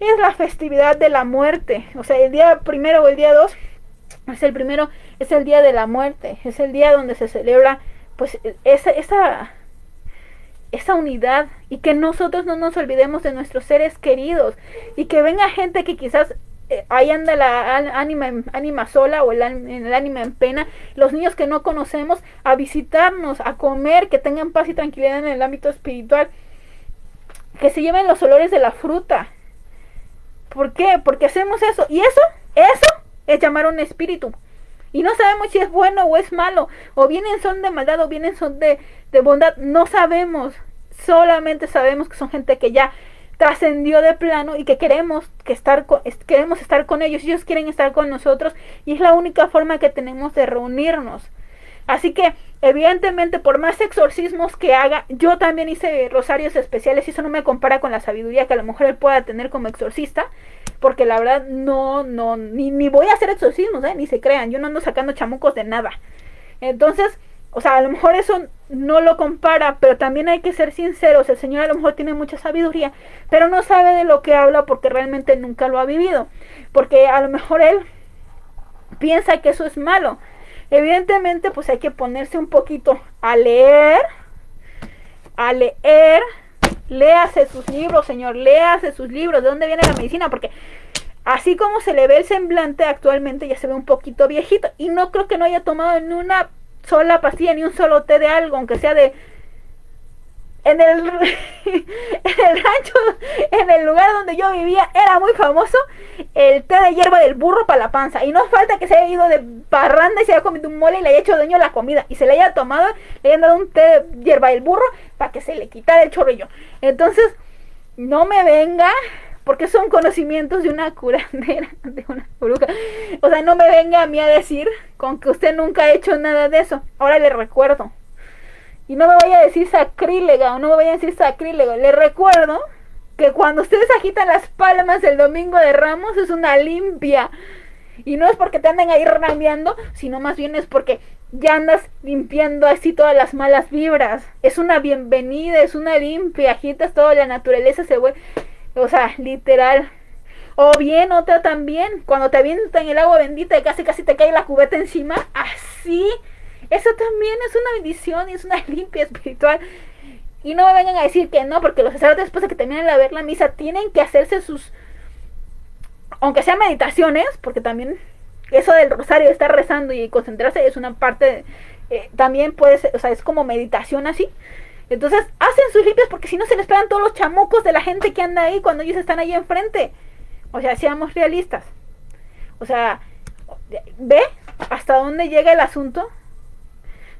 Es la festividad de la muerte. O sea, el día primero o el día dos es el primero, es el día de la muerte. Es el día donde se celebra pues esa, esa esa unidad y que nosotros no nos olvidemos de nuestros seres queridos y que venga gente que quizás eh, ahí anda la ánima, sola o el, el ánima en pena, los niños que no conocemos a visitarnos, a comer, que tengan paz y tranquilidad en el ámbito espiritual, que se lleven los olores de la fruta. ¿Por qué? Porque hacemos eso y eso, eso es llamar a un espíritu. Y no sabemos si es bueno o es malo, o vienen son de maldad o vienen son de, de bondad, no sabemos. Solamente sabemos que son gente que ya trascendió de plano y que queremos que estar queremos estar con ellos, ellos quieren estar con nosotros y es la única forma que tenemos de reunirnos. Así que, evidentemente, por más exorcismos que haga, yo también hice rosarios especiales y eso no me compara con la sabiduría que a lo mejor él pueda tener como exorcista, porque la verdad no, no, ni, ni voy a hacer exorcismos, ¿eh? ni se crean, yo no ando sacando chamucos de nada. Entonces, o sea, a lo mejor eso no lo compara, pero también hay que ser sinceros, el Señor a lo mejor tiene mucha sabiduría, pero no sabe de lo que habla porque realmente nunca lo ha vivido, porque a lo mejor él piensa que eso es malo. Evidentemente, pues hay que ponerse un poquito a leer, a leer, léase sus libros, señor, léase sus libros, ¿de dónde viene la medicina? Porque así como se le ve el semblante actualmente, ya se ve un poquito viejito, y no creo que no haya tomado ni una sola pastilla, ni un solo té de algo, aunque sea de en el, (laughs) el rancho, en el lugar donde yo vivía, era muy famoso el té de hierba del burro para la panza. Y no falta que se haya ido de parranda y se haya comido un mole y le haya hecho daño la comida. Y se le haya tomado, le hayan dado un té de hierba del burro para que se le quitara el chorrillo. Entonces, no me venga, porque son conocimientos de una curandera, (laughs) de una bruja. O sea, no me venga a mí a decir con que usted nunca ha hecho nada de eso. Ahora le recuerdo y no me vaya a decir sacrílega o no me vaya a decir sacrílego. Les recuerdo que cuando ustedes agitan las palmas el domingo de Ramos es una limpia. Y no es porque te anden ahí rameando, sino más bien es porque ya andas limpiando así todas las malas vibras. Es una bienvenida, es una limpia, agitas toda la naturaleza, se vuelve, o sea, literal. O bien, otra también, cuando te avientan el agua bendita y casi casi te cae la cubeta encima, así eso también es una bendición y es una (laughs) limpia espiritual. Y no me vengan a decir que no, porque los sacerdotes después de que terminen de ver la misa tienen que hacerse sus, aunque sean meditaciones, porque también eso del rosario, estar rezando y concentrarse es una parte, eh, también puede ser, o sea, es como meditación así. Entonces hacen sus limpias porque si no se les pegan todos los chamucos de la gente que anda ahí cuando ellos están ahí enfrente. O sea, seamos realistas. O sea, ¿ve hasta dónde llega el asunto?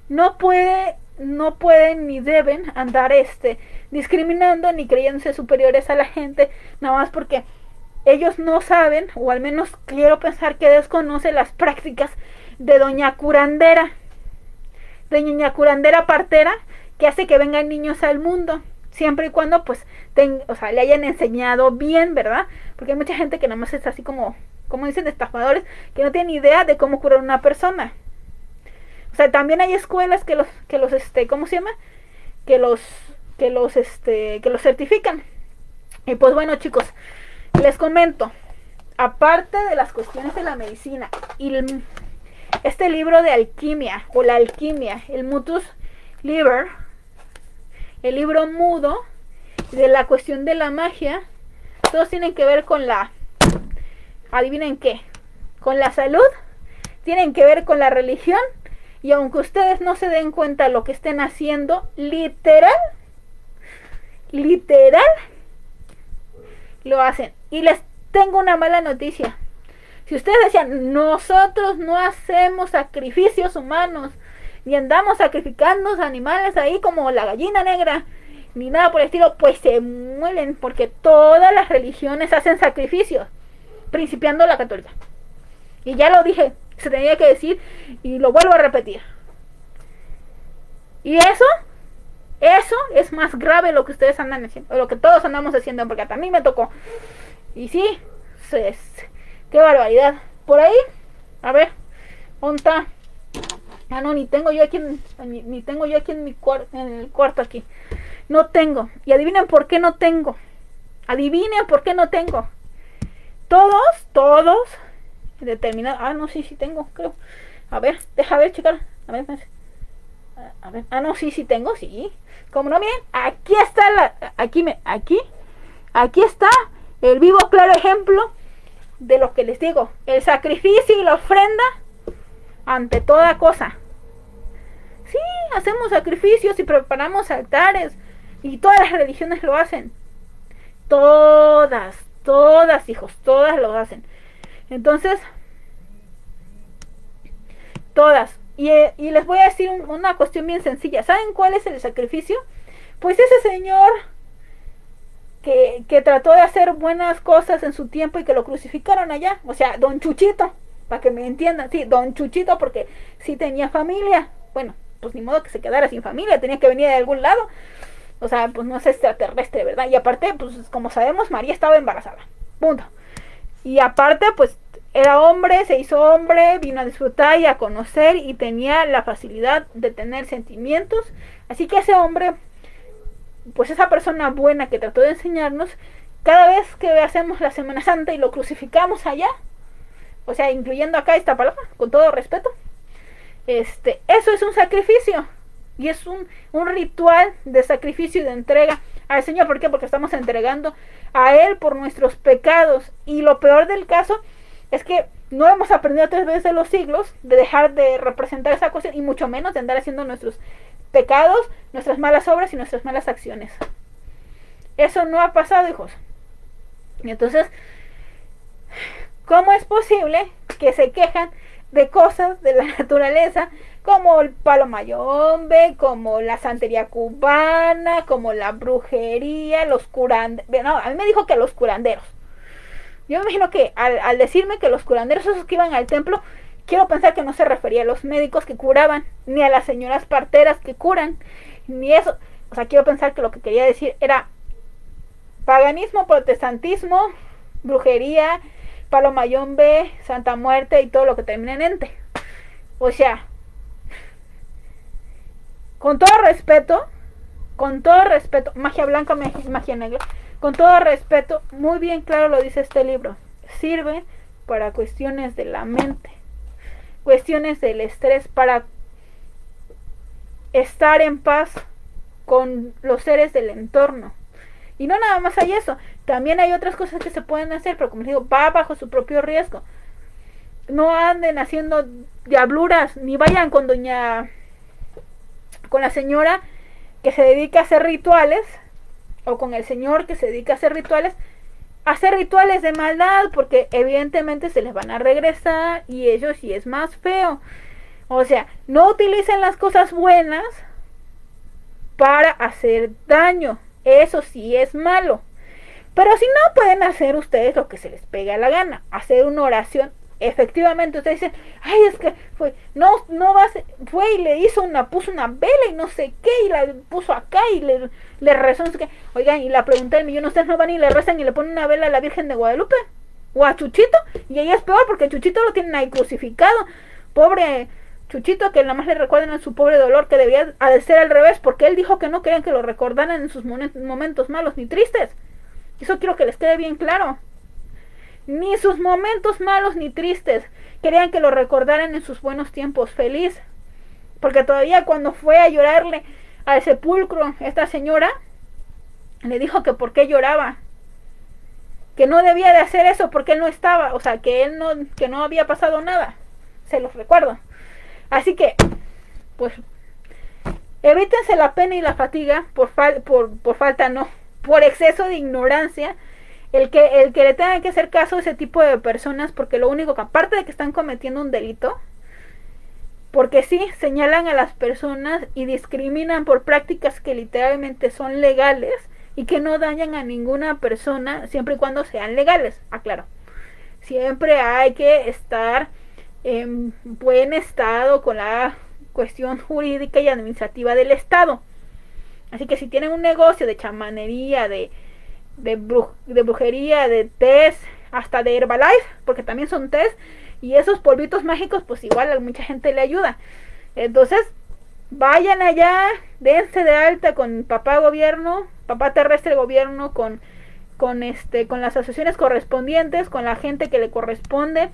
No puede, no pueden ni deben andar este discriminando ni creyéndose superiores a la gente, nada más porque ellos no saben, o al menos quiero pensar que desconoce las prácticas de doña curandera, de doña curandera partera, que hace que vengan niños al mundo, siempre y cuando pues o sea, le hayan enseñado bien, ¿verdad? Porque hay mucha gente que nada más es así como, como dicen estafadores, que no tienen idea de cómo curar una persona. O sea, también hay escuelas que los, que los, este, ¿cómo se llama? Que los, que los, este, que los certifican. Y pues bueno, chicos, les comento, aparte de las cuestiones de la medicina y este libro de alquimia o la alquimia, el Mutus Liber, el libro mudo de la cuestión de la magia, todos tienen que ver con la, adivinen qué, con la salud, tienen que ver con la religión y aunque ustedes no se den cuenta lo que estén haciendo, literal, literal, lo hacen. Y les tengo una mala noticia. Si ustedes decían, nosotros no hacemos sacrificios humanos, ni andamos sacrificando animales ahí como la gallina negra, ni nada por el estilo, pues se mueren porque todas las religiones hacen sacrificios, principiando la católica. Y ya lo dije, se tenía que decir y lo vuelvo a repetir. Y eso eso es más grave lo que ustedes andan haciendo, lo que todos andamos haciendo, porque a mí me tocó. Y sí, qué barbaridad. Por ahí, a ver, ¿dónde está? Ah, no, ni tengo yo aquí, ni, tengo yo aquí en mi cuarto, en el cuarto aquí. No tengo. Y adivinen por qué no tengo. Adivinen por qué no tengo. Todos, todos, determinados. Ah, no, sí, sí tengo, creo. A ver, deja ver, chicas. A ver, a ver. Ah, no, sí, sí tengo, sí. Como no, miren, aquí está la, aquí, me, aquí, aquí está el vivo claro ejemplo de lo que les digo. El sacrificio y la ofrenda ante toda cosa. Sí, hacemos sacrificios y preparamos altares. Y todas las religiones lo hacen. Todas, todas, hijos, todas lo hacen. Entonces, todas. Eh, y, les voy a decir una cuestión bien sencilla. ¿Saben cuál es el sacrificio? Pues ese señor que, que, trató de hacer buenas cosas en su tiempo y que lo crucificaron allá. O sea, don Chuchito, para que me entiendan. Sí, don Chuchito porque sí tenía familia. Bueno, pues ni modo que se quedara sin familia, tenía que venir de algún lado. O sea, pues no es extraterrestre, ¿verdad? Y aparte, pues como sabemos, María estaba embarazada. Punto. Y aparte, pues era hombre, se hizo hombre, vino a disfrutar y a conocer y tenía la facilidad de tener sentimientos. Así que ese hombre, pues esa persona buena que trató de enseñarnos, cada vez que hacemos la Semana Santa y lo crucificamos allá, o sea, incluyendo acá esta palabra, con todo respeto, este, eso es un sacrificio y es un, un ritual de sacrificio y de entrega al Señor. ¿Por qué? Porque estamos entregando a Él por nuestros pecados. Y lo peor del caso es que no hemos aprendido tres veces de los siglos de dejar de representar esa cuestión y mucho menos de andar haciendo nuestros pecados, nuestras malas obras y nuestras malas acciones. Eso no ha pasado, hijos. Entonces, ¿cómo es posible que se quejan de cosas de la (laughs) naturaleza como el palo mayombe, como la santería cubana, como la brujería, los curanderos? No, a mí me dijo que los curanderos yo me imagino que al, decirme que los curanderos esos que iban al templo, quiero pensar que no se refería a los médicos que curaban, ni a las señoras parteras que curan, ni eso. O sea, quiero pensar que lo que quería decir era paganismo, protestantismo, brujería, palomayombe, santa muerte y todo lo que termina en ente. O sea, con todo respeto, con todo respeto, magia blanca, magia negra, con todo respeto, muy bien claro lo dice este libro. Sirve para cuestiones de la mente, cuestiones del estrés, para estar en paz con los seres del entorno. Y no nada más hay eso, también hay otras cosas que se pueden hacer, pero como les digo, va bajo su propio riesgo. no anden haciendo diabluras, ni vayan con doña, con la señora que se dedica a hacer rituales, o con el señor que se dedica a hacer rituales, hacer rituales de maldad, porque evidentemente se les van a regresar y ellos sí es más feo. O sea, no utilicen las cosas buenas para hacer daño. Eso sí es malo. Pero si no, pueden hacer ustedes lo que se les pega la gana. Hacer una oración. Efectivamente, ustedes dicen, ay, es que fue, no, no va a ser, fue y le hizo una, puso una vela y no sé qué, y la puso acá y le, le rezó, no sé qué. Oigan, y la pregunta del millón, ustedes no van y le rezan y le ponen una vela a la Virgen de Guadalupe o a Chuchito, y ella es peor porque Chuchito lo tienen ahí crucificado. Pobre Chuchito, que nada más le recuerden a su pobre dolor que debía de ser al revés, porque él dijo que no querían que lo recordaran en sus momentos malos ni tristes. Eso quiero que les quede bien claro. Ni sus momentos malos ni tristes querían que lo recordaran en sus buenos tiempos feliz. Porque todavía cuando fue a llorarle al sepulcro esta señora, le dijo que por qué lloraba. Que no debía de hacer eso porque él no estaba, o sea, que él no, que no había pasado nada. Se los recuerdo. Así que, pues, evítense la pena y la fatiga por, por, por falta, no, por exceso de ignorancia, el que, el que le tenga que hacer caso a ese tipo de personas, porque lo único que, aparte de que están cometiendo un delito, porque sí, señalan a las personas y discriminan por prácticas que literalmente son legales y que no dañan a ninguna persona siempre y cuando sean legales, aclaro. Siempre hay que estar en buen estado con la cuestión jurídica y administrativa del Estado. Así que si tienen un negocio de chamanería, de, de, brujería, de test, hasta de Herbalife, porque también son test, y esos polvitos mágicos, pues igual a mucha gente le ayuda. Entonces, vayan allá, dense de alta con papá gobierno, papá terrestre gobierno, con, con, este, con las asociaciones correspondientes, con la gente que le corresponde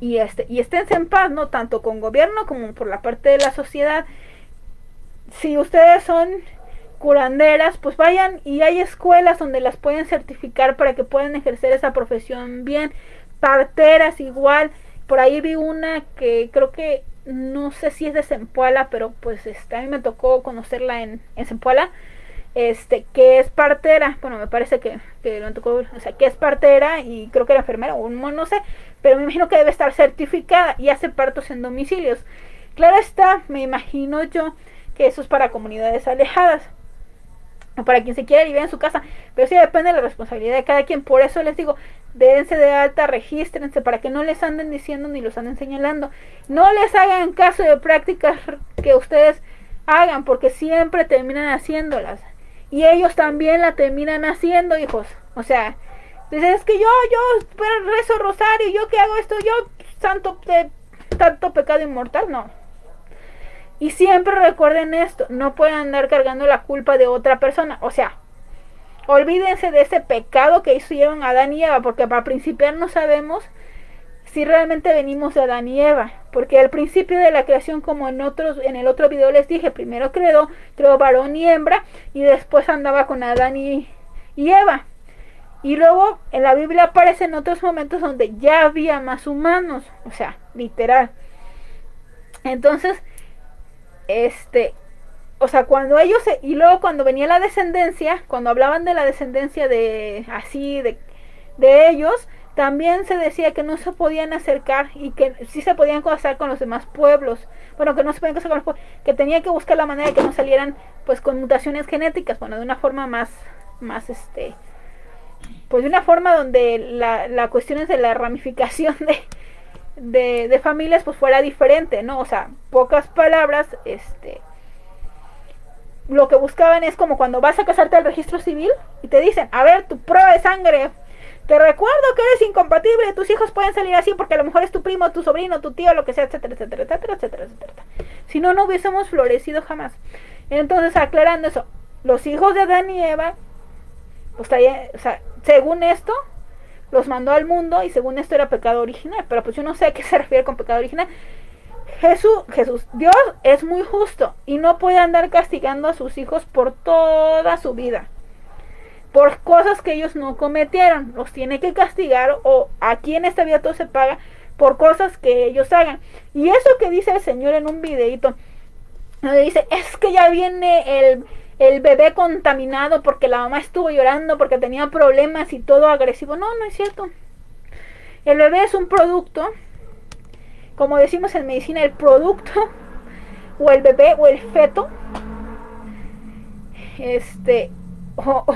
y este y esténse en paz no tanto con gobierno como por la parte de la sociedad si ustedes son curanderas pues vayan y hay escuelas donde las pueden certificar para que puedan ejercer esa profesión bien. Parteras igual. Por ahí vi una que creo que no sé si es de Zempoala pero pues este, a mí me tocó conocerla en, en este, que es partera, bueno, me parece que, que me tocó, o sea, que es partera y creo que era enfermera, o no sé, pero me imagino que debe estar certificada y hace partos en domicilios. Claro está, me imagino yo que eso es para comunidades alejadas, para quien se quiera vivir en su casa, pero sí depende de la responsabilidad de cada quien, por eso les digo, dense de alta, regístrense para que no les anden diciendo ni los anden señalando, no les hagan caso de prácticas que ustedes hagan, porque siempre terminan haciéndolas y ellos también la terminan haciendo, hijos. O sea, dices, es que yo, yo rezo rosario, yo que hago esto, yo santo de tanto pecado inmortal, no. Y siempre recuerden esto, no pueden andar cargando la culpa de otra persona. O sea, olvídense de ese pecado que hicieron Adán y Eva, porque para principiar no sabemos si realmente venimos de Adán y Eva, porque al principio de la creación, como en otros, en el otro video les dije, primero creó, creó varón y hembra, y después andaba con Adán y, y Eva. Y luego en la Biblia aparecen otros momentos donde ya había más humanos, o sea, literal. Entonces, este, o sea, cuando ellos, y luego cuando venía la descendencia, cuando hablaban de la descendencia de, así, de, de ellos, también se decía que no se podían acercar y que sí se podían casar con los demás pueblos. Bueno, que no se podían casar con los pueblos, que tenía que buscar la manera de que no salieran pues con mutaciones genéticas, bueno, de una forma más, más este, pues de una forma donde la, la cuestión es de la ramificación de, de, de familias pues fuera diferente, ¿no? O sea, pocas palabras, este, lo que buscaban es como cuando vas a casarte al registro civil y te dicen, a ver, tu prueba de sangre te recuerdo que eres incompatible, tus hijos pueden salir así porque a lo mejor es tu primo, tu sobrino, tu tío, lo que sea, etcétera, etcétera, etcétera, etcétera, etcétera. Si no, no hubiésemos florecido jamás. Entonces, aclarando eso, los hijos de Adán y Eva, pues, o sea, según esto, los mandó al mundo y según esto era pecado original. Pero pues yo no sé a qué se refiere con pecado original. Jesús, Jesús, Dios es muy justo y no puede andar castigando a sus hijos por toda su vida por cosas que ellos no cometieron. Los tiene que castigar o aquí en esta vida todo se paga por cosas que ellos hagan. Y eso que dice el Señor en un videito, donde dice, es que ya viene el, el bebé contaminado porque la mamá estuvo llorando porque tenía problemas y todo agresivo. No, no es cierto. El bebé es un producto, como decimos en medicina, el producto o el bebé o el feto, este, o,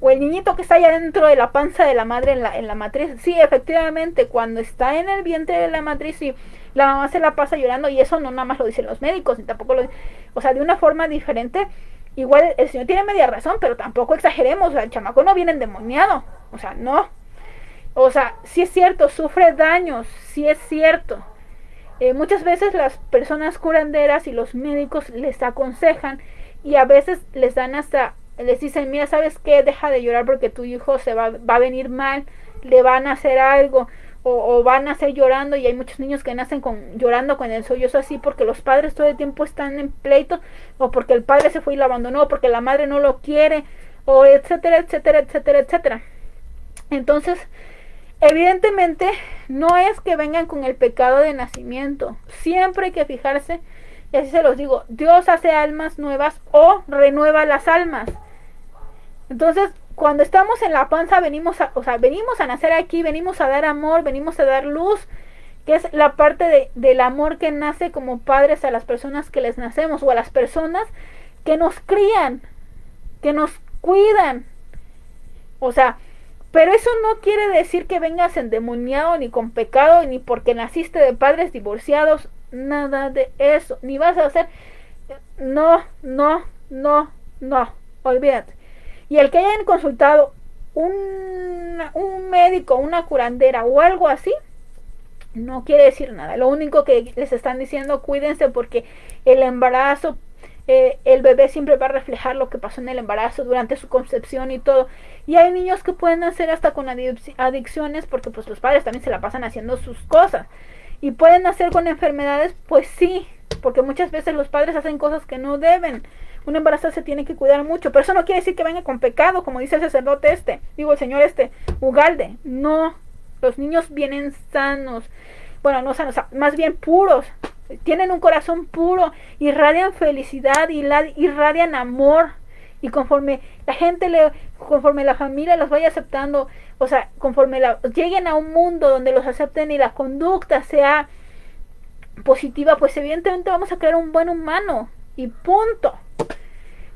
o el niñito que está allá dentro de la panza de la madre en la, en la matriz. Sí, efectivamente, cuando está en el vientre de la matriz, sí, la mamá se la pasa llorando y eso no nada más lo dicen los médicos, ni tampoco lo o sea, de una forma diferente. Igual el señor tiene media razón, pero tampoco exageremos, o sea, el chamaco no viene endemoniado, o sea, no. O sea, sí es cierto, sufre daños, sí es cierto. Eh, muchas veces las personas curanderas y los médicos les aconsejan y a veces les dan hasta les dicen, mira, ¿sabes qué? Deja de llorar porque tu hijo se va, va a venir mal, le van a hacer algo, o, van a hacer llorando, y hay muchos niños que nacen con, llorando con el sollozo así porque los padres todo el tiempo están en pleito, o porque el padre se fue y lo abandonó, o porque la madre no lo quiere, o etcétera, etcétera, etcétera, etcétera. Entonces, evidentemente, no es que vengan con el pecado de nacimiento, siempre hay que fijarse, y así se los digo, Dios hace almas nuevas o renueva las almas. Entonces, cuando estamos en la panza, venimos a, o sea, venimos a nacer aquí, venimos a dar amor, venimos a dar luz, que es la parte de, del amor que nace como padres a las personas que les nacemos o a las personas que nos crían, que nos cuidan. O sea, pero eso no quiere decir que vengas endemoniado ni con pecado, ni porque naciste de padres divorciados, nada de eso, ni vas a hacer, no, no, no, no, olvídate. Y el que hayan consultado un, un médico, una curandera o algo así, no quiere decir nada. Lo único que les están diciendo, cuídense porque el embarazo, eh, el bebé siempre va a reflejar lo que pasó en el embarazo durante su concepción y todo. Y hay niños que pueden hacer hasta con adicciones porque pues los padres también se la pasan haciendo sus cosas. Y pueden hacer con enfermedades, pues sí, porque muchas veces los padres hacen cosas que no deben un embarazo se tiene que cuidar mucho, pero eso no quiere decir que venga con pecado, como dice el sacerdote este, digo el señor este, Ugalde, no, los niños vienen sanos, bueno, no sanos, más bien puros, tienen un corazón puro, irradian felicidad, y irradian amor, y conforme la gente le, conforme la familia los vaya aceptando, o sea, conforme lleguen a un mundo donde los acepten y la conducta sea positiva, pues evidentemente vamos a crear un buen humano, y punto.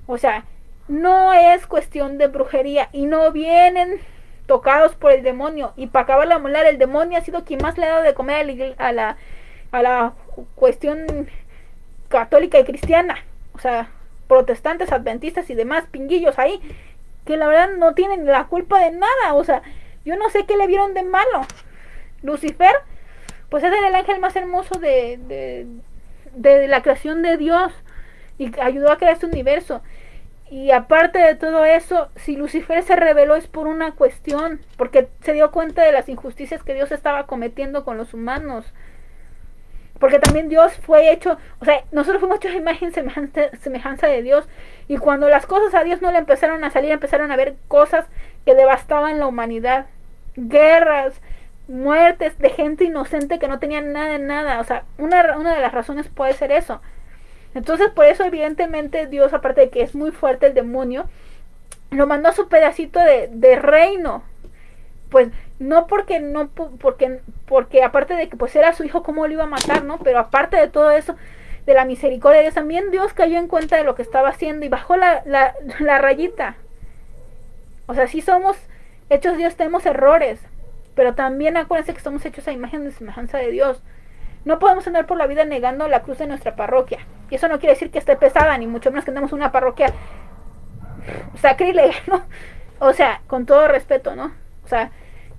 O sea, no es cuestión de brujería y no vienen tocados por el demonio. Y para acabar la molar, el demonio ha sido quien más le ha dado de comer a la, a la, cuestión católica y cristiana. O sea, protestantes, adventistas y demás pinguillos ahí, que la verdad no tienen la culpa de nada. O sea, yo no sé qué le vieron de malo. Lucifer, pues es el ángel más hermoso de, de, de la creación de Dios y ayudó a crear este universo. Y aparte de todo eso, si Lucifer se reveló es por una cuestión, porque se dio cuenta de las injusticias que Dios estaba cometiendo con los humanos. Porque también Dios fue hecho, o sea, nosotros fuimos hechos imagen semejanza, semejanza de Dios. Y cuando las cosas a Dios no le empezaron a salir, empezaron a ver cosas que devastaban la humanidad. Guerras, muertes de gente inocente que no tenía nada de nada. O sea, una, una de las razones puede ser eso. Entonces, por eso, evidentemente, Dios, aparte de que es muy fuerte el demonio, lo mandó a su pedacito de, de reino. Pues no porque no porque porque aparte de que pues era su hijo cómo lo iba a matar, ¿no? Pero aparte de todo eso, de la misericordia de Dios, también Dios cayó en cuenta de lo que estaba haciendo y bajó la, la, (laughs) la rayita. O sea, si somos hechos Dios, tenemos errores, pero también acuérdense que somos hechos a imagen de semejanza de Dios. No podemos andar por la vida negando la cruz de nuestra parroquia. Y eso no quiere decir que esté pesada, ni mucho menos que tenemos una parroquia sacrílega, (laughs) ¿no? O sea, con todo respeto, ¿no? O sea,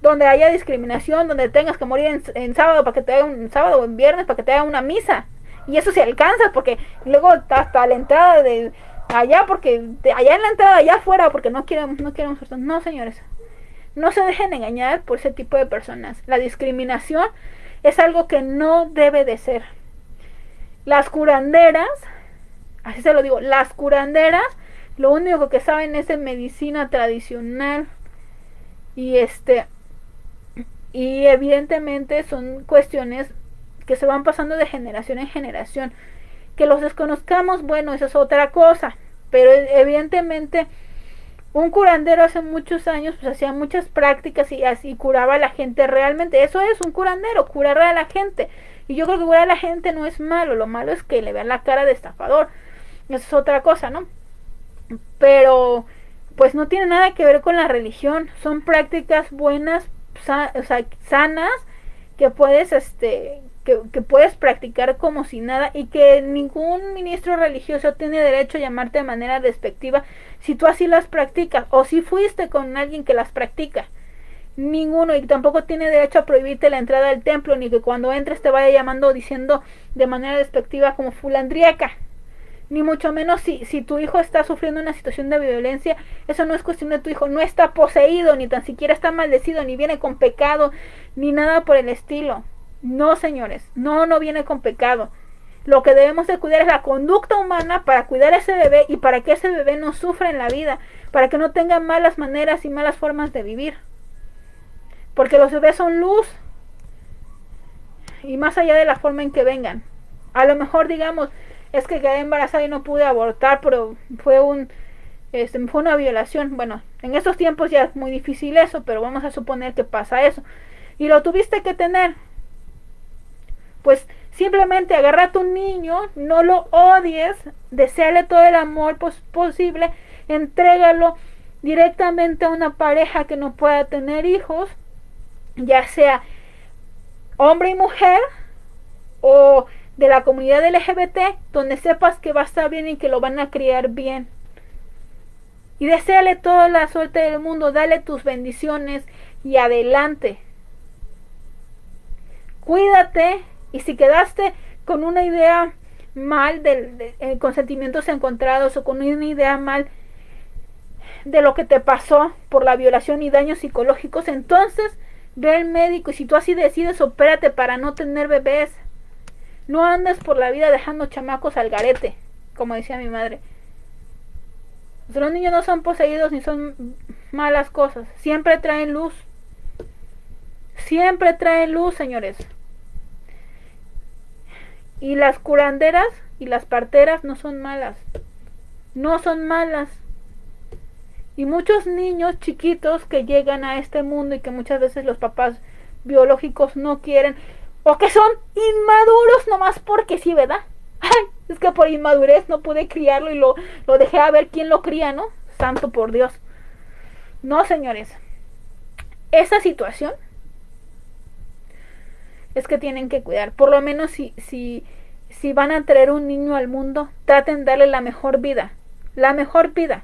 donde haya discriminación, donde tengas que morir en, sábado para que te haga un sábado o en viernes para que te haga una misa. Y eso se alcanza porque luego hasta la entrada de allá, porque allá en la entrada, allá afuera, porque no queremos, no queremos, no señores. No se dejen engañar por ese tipo de personas. La discriminación es algo que no debe de ser. Las curanderas, así se lo digo, las curanderas lo único que saben es en medicina tradicional y este Y evidentemente son cuestiones que se van pasando de generación en generación. Que los desconozcamos, bueno, eso es otra cosa. Pero evidentemente un curandero hace muchos años pues hacía muchas prácticas y así curaba a la gente realmente. Eso es un curandero, curar a la gente. Y yo creo que curar a la gente no es malo, lo malo es que le vean la cara de estafador. Eso es otra cosa, ¿no? Pero pues no tiene nada que ver con la religión, son prácticas buenas, o sea, sanas que puedes este que, que, puedes practicar como si nada y que ningún ministro religioso tiene derecho a llamarte de manera despectiva si tú así las practicas o si fuiste con alguien que las practica. Ninguno y tampoco tiene derecho a prohibirte la entrada al templo ni que cuando entres te vaya llamando diciendo de manera despectiva como fulandriaca. Ni mucho menos si, si tu hijo está sufriendo una situación de violencia, eso no es cuestión de tu hijo, no está poseído, ni tan siquiera está maldecido, ni viene con pecado, ni nada por el estilo. No, señores, no, no viene con pecado. Lo que debemos de cuidar es la conducta humana para cuidar a ese bebé y para que ese bebé no sufra en la vida, para que no tenga malas maneras y malas formas de vivir. Porque los bebés son luz. Y más allá de la forma en que vengan. A lo mejor digamos, es que quedé embarazada y no pude abortar, pero fue un este, fue una violación. Bueno, en estos tiempos ya es muy difícil eso, pero vamos a suponer que pasa eso. Y lo tuviste que tener pues simplemente agarra a tu niño, no lo odies, deseale todo el amor posible, entrégalo directamente a una pareja que no pueda tener hijos, ya sea hombre y mujer o de la comunidad LGBT, donde sepas que va a estar bien y que lo van a criar bien. Y deseale toda la suerte del mundo, dale tus bendiciones y adelante. Cuídate y si quedaste con una idea mal, de, eh, sentimientos encontrados o con una idea mal de lo que te pasó por la violación y daños psicológicos, entonces ve al médico y si tú así decides, opérate para no tener bebés. No andes por la vida dejando chamacos al garete, como decía mi madre. Los niños no son poseídos ni son malas cosas. Siempre traen luz. Siempre traen luz, señores. Y las curanderas y las parteras no son malas. No son malas. Y muchos niños chiquitos que llegan a este mundo y que muchas veces los papás biológicos no quieren o que son inmaduros nomás porque sí, ¿verdad? Ay, es que por inmadurez no pude criarlo y lo, lo dejé a ver quién lo cría, ¿no? Santo por Dios. No, señores. Esa situación es que tienen que cuidar. Por lo menos si, si, si van a traer un niño al mundo, traten de darle la mejor vida. La mejor vida.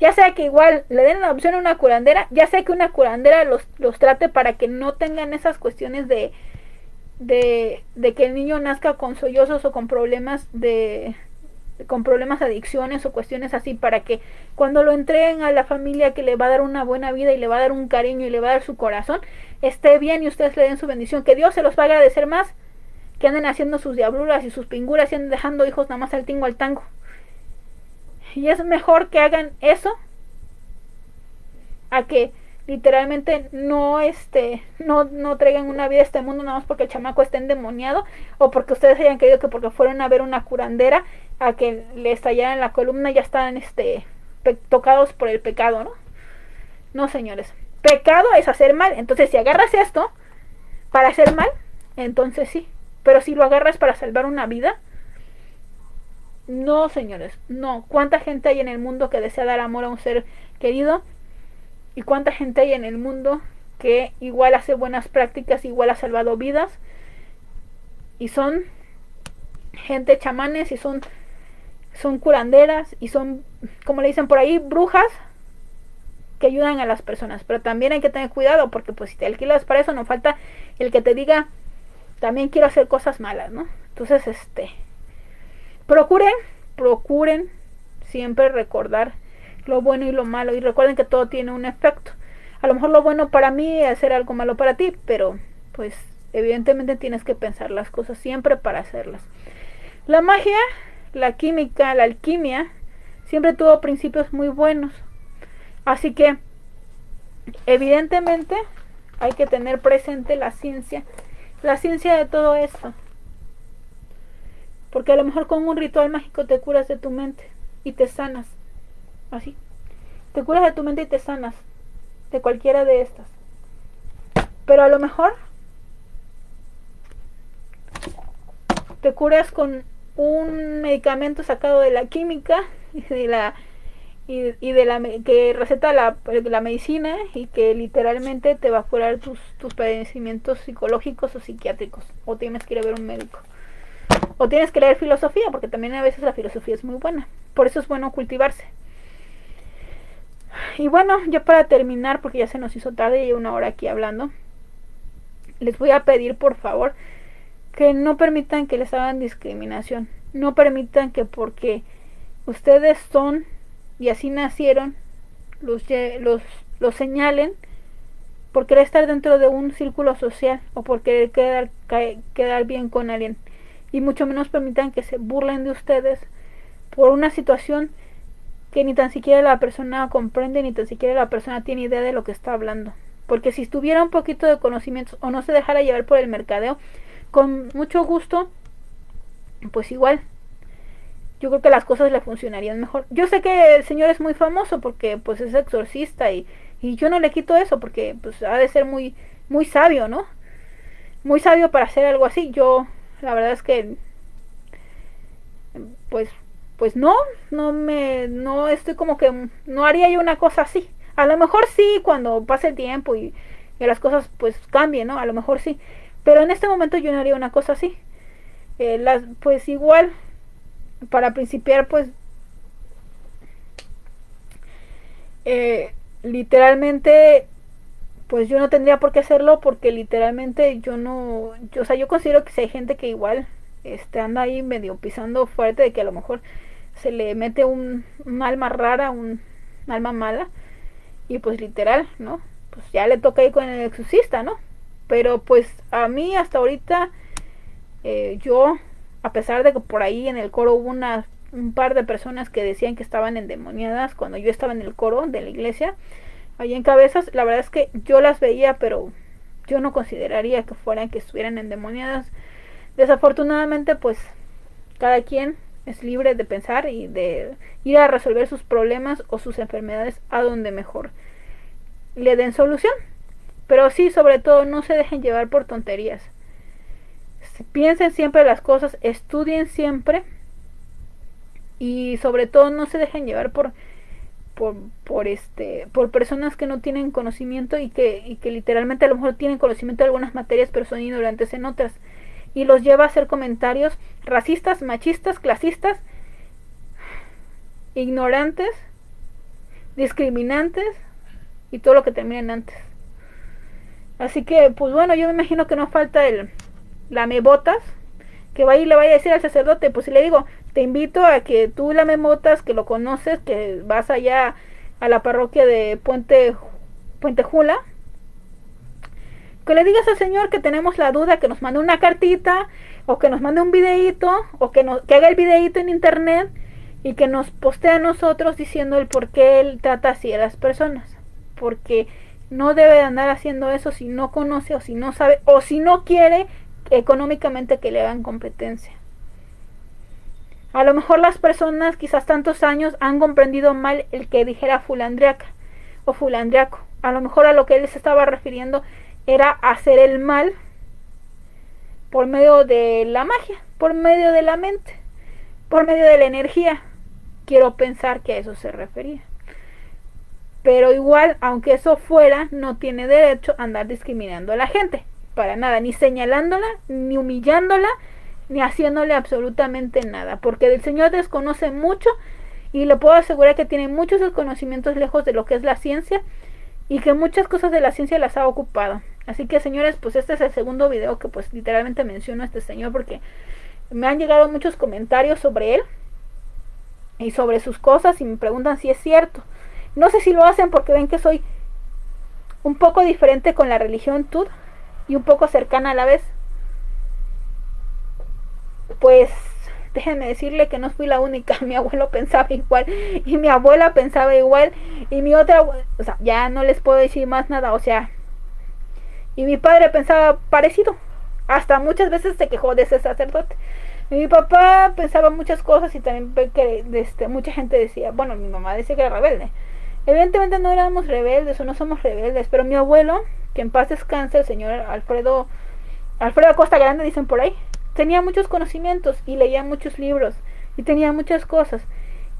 Ya sea que igual le den la opción a una curandera, ya sea que una curandera los, los trate para que no tengan esas cuestiones de, de, de que el niño nazca con sollozos o con problemas de, con problemas adicciones o cuestiones así para que cuando lo entreguen a la familia que le va a dar una buena vida y le va a dar un cariño y le va a dar su corazón, esté bien y ustedes le den su bendición, que Dios se los va a agradecer más que anden haciendo sus diabluras y sus pinguras y anden dejando hijos nada más al tingo al tango. Y es mejor que hagan eso a que literalmente no este no no traigan una vida a este mundo nada más porque el chamaco esté endemoniado o porque ustedes hayan creído que porque fueron a ver una curandera a que le estallaran la columna ya están este tocados por el pecado no no señores. Pecado es hacer mal. Entonces si agarras esto para hacer mal entonces sí. Pero si lo agarras para salvar una vida no señores no. Cuánta gente hay en el mundo que desea dar amor a un ser querido y cuánta gente hay en el mundo que igual hace buenas prácticas, igual ha salvado vidas y son gente chamanes y son son curanderas y son como le dicen por ahí brujas que ayudan a las personas, pero también hay que tener cuidado porque pues si te alquilas para eso no falta el que te diga también quiero hacer cosas malas, ¿no? Entonces, este procuren, procuren siempre recordar lo bueno y lo malo. Y recuerden que todo tiene un efecto. A lo mejor lo bueno para mí es hacer algo malo para ti, pero pues evidentemente tienes que pensar las cosas siempre para hacerlas. La magia, la química, la alquimia, siempre tuvo principios muy buenos. Así que, evidentemente, hay que tener presente la ciencia, la ciencia de todo esto. Porque a lo mejor con un ritual mágico te curas de tu mente y te sanas. Así. Te curas de tu mente y te sanas. De cualquiera de estas. Pero a lo mejor te curas con un medicamento sacado de la química (laughs) y de la y, de la que receta la, la, medicina y que literalmente te va a curar tus, tus padecimientos psicológicos o psiquiátricos. O tienes que ir a ver un médico. O tienes que leer filosofía porque también a veces la filosofía es muy buena. Por eso es bueno cultivarse. Y bueno ya para terminar porque ya se nos hizo tarde y una hora aquí hablando les voy a pedir por favor que no permitan que les hagan discriminación no permitan que porque ustedes son y así nacieron, los, los, señalen por querer estar dentro de un círculo social o por querer quedar, quedar bien con alguien. Y mucho menos permitan que se burlen de ustedes por una situación que ni tan siquiera la persona comprende, ni tan siquiera la persona tiene idea de lo que está hablando. Porque si estuviera un poquito de conocimientos o no se dejara llevar por el mercadeo, con mucho gusto, pues igual yo creo que las cosas le funcionarían mejor. Yo sé que el señor es muy famoso porque pues es exorcista y, y yo no le quito eso porque pues ha de ser muy muy sabio, ¿no? Muy sabio para hacer algo así. Yo la verdad es que pues pues no, no me no estoy como que no haría yo una cosa así. A lo mejor sí cuando pase el tiempo y, y las cosas pues cambien, ¿no? A lo mejor sí. Pero en este momento yo no haría una cosa así. Eh, las, pues igual para principiar, pues eh, literalmente, pues yo no tendría por qué hacerlo porque literalmente yo no, yo, o sea, yo considero que si hay gente que igual este, anda ahí medio pisando fuerte de que a lo mejor se le mete un, alma rara, un, alma mala y pues literal, ¿no? Pues ya le toca ir con el exorcista, ¿no? Pero pues a mí hasta ahorita eh, yo a pesar de que por ahí en el coro hubo una, un par de personas que decían que estaban endemoniadas cuando yo estaba en el coro de la iglesia, ahí en cabezas, la verdad es que yo las veía, pero yo no consideraría que fueran que estuvieran endemoniadas. Desafortunadamente, pues cada quien es libre de pensar y de ir a resolver sus problemas o sus enfermedades a donde mejor le den solución. Pero sí, sobre todo, no se dejen llevar por tonterías. Piensen siempre las cosas, estudien siempre. Y sobre todo no se dejen llevar por por, por este por personas que no tienen conocimiento y que, y que literalmente a lo mejor tienen conocimiento de algunas materias pero son ignorantes en otras. Y los lleva a hacer comentarios racistas, machistas, clasistas, ignorantes, discriminantes y todo lo que terminen antes. Así que, pues bueno, yo me imagino que no falta el, la botas que vaya y le vaya a decir al sacerdote, pues si le digo, te invito a que tú la botas que lo conoces, que vas allá a la parroquia de Puente, Puente Jula, que le digas al Señor que tenemos la duda, que nos mande una cartita, o que nos mande un videíto, o que, nos, que haga el videíto en internet, y que nos postee a nosotros diciendo el por qué Él trata así a las personas. Porque no debe de andar haciendo eso si no conoce, o si no sabe, o si no quiere económicamente que le hagan competencia. A lo mejor las personas quizás tantos años han comprendido mal el que dijera fulandriaca o fulandriaco. A lo mejor a lo que él se estaba refiriendo era hacer el mal por medio de la magia, por medio de la mente, por medio de la energía. Quiero pensar que a eso se refería. Pero igual, aunque eso fuera, no tiene derecho a andar discriminando a la gente para nada, ni señalándola, ni humillándola, ni haciéndole absolutamente nada, porque el Señor desconoce mucho y le puedo asegurar que tiene muchos conocimientos lejos de lo que es la ciencia y que muchas cosas de la ciencia las ha ocupado. Así que señores, pues este es el segundo video que pues literalmente menciono a este señor porque me han llegado muchos comentarios sobre él y sobre sus cosas y me preguntan si es cierto. No sé si lo hacen porque ven que soy un poco diferente con la religión Tud, y un poco cercana a la vez. Pues déjenme decirle que no fui la única, (laughs) mi abuelo pensaba igual y mi abuela pensaba igual y mi otra, o sea, ya no les puedo decir más nada, o sea, Y mi padre pensaba parecido. Hasta muchas veces se quejó de ese sacerdote. mi papá pensaba muchas cosas y también que este, mucha gente decía, bueno, mi mamá decía que era rebelde. Evidentemente no éramos rebeldes o no somos rebeldes, pero mi abuelo, que en paz descanse, el señor Alfredo, Alfredo Costa Grande, dicen por ahí, tenía muchos conocimientos y leía muchos libros y tenía muchas cosas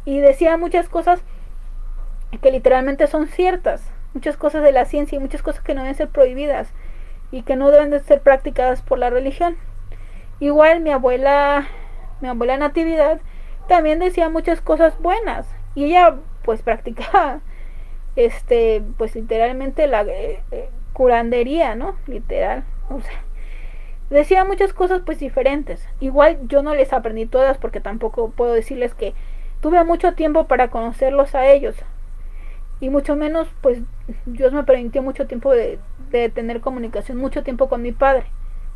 y decía muchas cosas que literalmente son ciertas, muchas cosas de la ciencia y muchas cosas que no deben ser prohibidas y que no deben de ser practicadas por la religión. Igual mi abuela, mi abuela Natividad también decía muchas cosas buenas y ella pues (laughs) practicaba este pues literalmente la eh, eh, curandería, ¿no? Literal, o sea, decía muchas cosas pues diferentes. Igual yo no les aprendí todas porque tampoco puedo decirles que tuve mucho tiempo para conocerlos a ellos. Y mucho menos pues Dios me permitió mucho tiempo de, de tener comunicación, mucho tiempo con mi padre.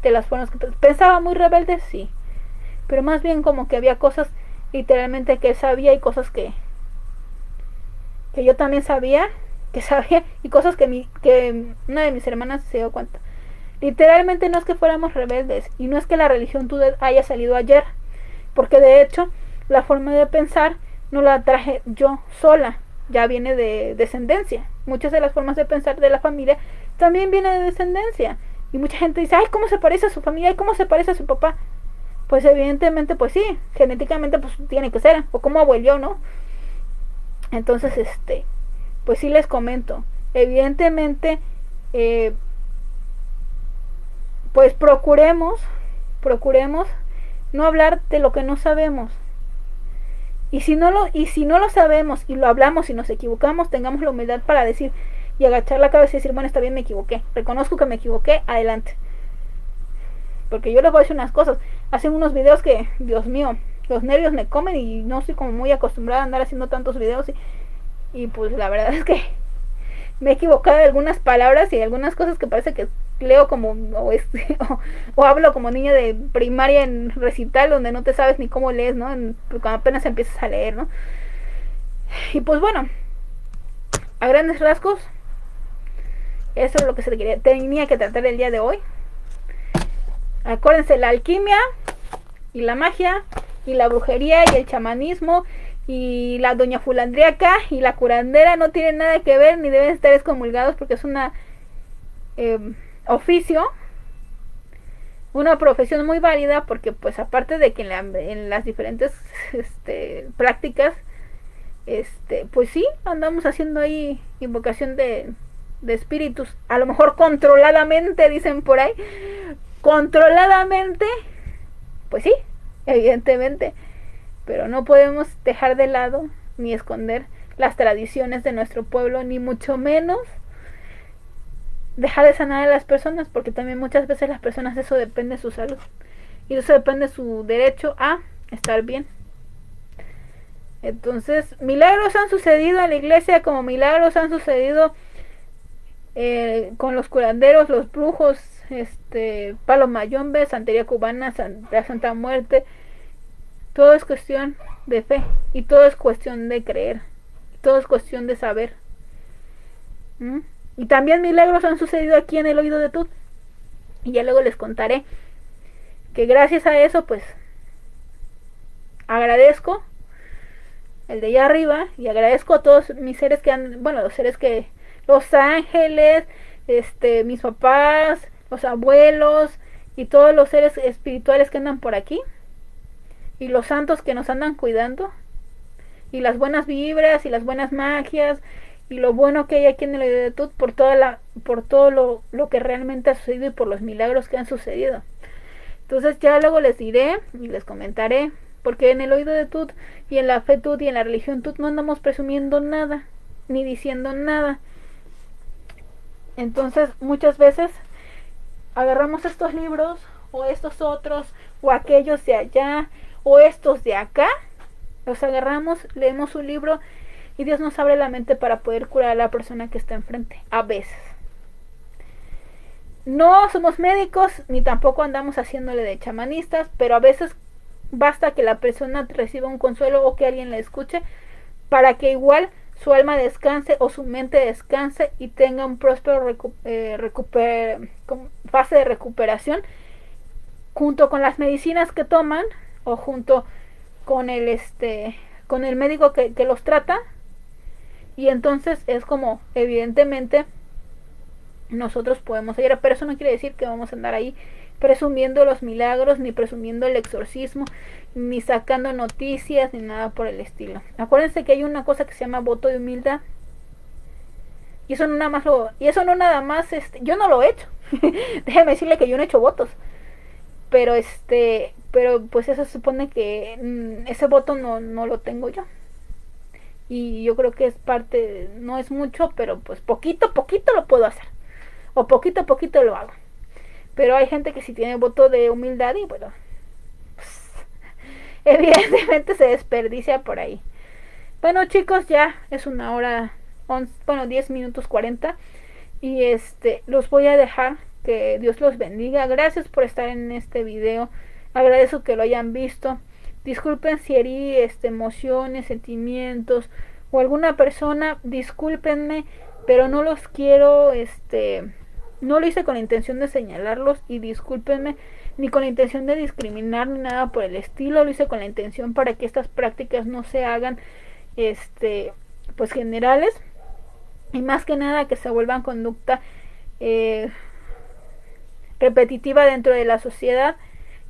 De las formas que pensaba muy rebelde, sí. Pero más bien como que había cosas literalmente que él sabía y cosas que que yo también sabía, que sabía y cosas que mi que una de mis hermanas se dio cuenta. Literalmente no es que fuéramos rebeldes y no es que la religión tú haya salido ayer, porque de hecho la forma de pensar no la traje yo sola, ya viene de descendencia. Muchas de las formas de pensar de la familia también viene de descendencia. Y mucha gente dice, ay, ¿cómo se parece a su familia? ¿Cómo se parece a su papá? Pues evidentemente, pues sí, genéticamente pues tiene que ser, o como abuelo, ¿no? Entonces, este, pues sí les comento, evidentemente, eh, pues procuremos, procuremos no hablar de lo que no sabemos. Y si no lo, y si no lo sabemos y lo hablamos y nos equivocamos, tengamos la humildad para decir y agachar la cabeza y decir, bueno, está bien, me equivoqué. Reconozco que me equivoqué, adelante. Porque yo les voy a decir unas cosas. Hacen unos videos que, Dios mío, los nervios me comen y no estoy como muy acostumbrada a andar haciendo tantos videos. Y, y pues la verdad es que (laughs) me he equivocado de algunas palabras y algunas cosas que parece que leo como (laughs) o, o, hablo como niña de primaria en recital donde no te sabes ni cómo lees, ¿no? cuando apenas empiezas a leer, ¿no? Y pues bueno, a grandes rasgos, eso es lo que se tenía que tratar el día de hoy. Acuérdense, la alquimia y la magia y la brujería y el chamanismo y la doña fulandriaca y la curandera no tienen nada que ver ni deben estar excomulgados porque es una eh, oficio una profesión muy válida porque pues aparte de que en, las diferentes (laughs) este, prácticas este pues sí andamos haciendo ahí invocación de, de espíritus a lo mejor controladamente dicen por ahí controladamente pues sí evidentemente pero no podemos dejar de lado ni esconder las tradiciones de nuestro pueblo, ni mucho menos dejar de sanar a las personas, porque también muchas veces las personas eso depende de su salud y eso depende de su derecho a estar bien. Entonces, milagros han sucedido en la iglesia como milagros han sucedido eh, con los curanderos, los brujos, este, Palo Mayombe, Santería Cubana, la Santa Muerte, todo es cuestión de fe y todo es cuestión de creer. Todo es cuestión de saber. ¿Mm? Y también milagros han sucedido aquí en el oído de Tut. Y ya luego les contaré que gracias a eso pues agradezco el de allá arriba y agradezco a todos mis seres que han, bueno, los seres que, los ángeles, este, mis papás, los abuelos y todos los seres espirituales que andan por aquí y los santos que nos andan cuidando y las buenas vibras y las buenas magias y lo bueno que hay aquí en el Tut por toda la por todo lo, lo, que realmente ha sucedido y por los milagros que han sucedido. Entonces ya luego les diré y les comentaré porque en el oído de Tut y en la fe Tut y en la religión Tut no andamos presumiendo nada ni diciendo nada. Entonces muchas veces agarramos estos libros o estos otros o aquellos de allá o estos de acá, los agarramos, leemos un libro y Dios nos abre la mente para poder curar a la persona que está enfrente, a veces. No somos médicos ni tampoco andamos haciéndole de chamanistas, pero a veces basta que la persona reciba un consuelo o que alguien la escuche para que igual su alma descanse o su mente descanse y tenga un próspero eh, fase de recuperación junto con las medicinas que toman o junto con el este con el médico que, que los trata y entonces es como evidentemente nosotros podemos ir pero eso no quiere decir que vamos a andar ahí presumiendo los milagros, ni presumiendo el exorcismo, ni sacando noticias, ni nada por el estilo. Acuérdense que hay una cosa que se llama voto de humildad. Y eso no nada más lo, y eso no nada más, este, yo no lo he hecho. (laughs) Déjeme decirle que yo no he hecho votos. Pero este, pero pues eso supone que mm, ese voto no, no lo tengo yo. Y yo creo que es parte, no es mucho, pero pues poquito, poquito lo puedo hacer. O poquito, poquito lo hago. Pero hay gente que sí tiene voto de humildad y bueno, pues, (laughs) evidentemente se desperdicia por ahí. Bueno chicos, ya es una hora, bueno 10 minutos 40 y este los voy a dejar que Dios los bendiga. Gracias por estar en este video. Agradezco que lo hayan visto. Disculpen si herí este, emociones, sentimientos o alguna persona. Discúlpenme, pero no los quiero este no lo hice con la intención de señalarlos y discúlpenme, ni con la intención de discriminar ni nada por el estilo, lo hice con la intención para que estas prácticas no se hagan este pues generales y más que nada que se vuelvan conducta eh, repetitiva dentro de la sociedad,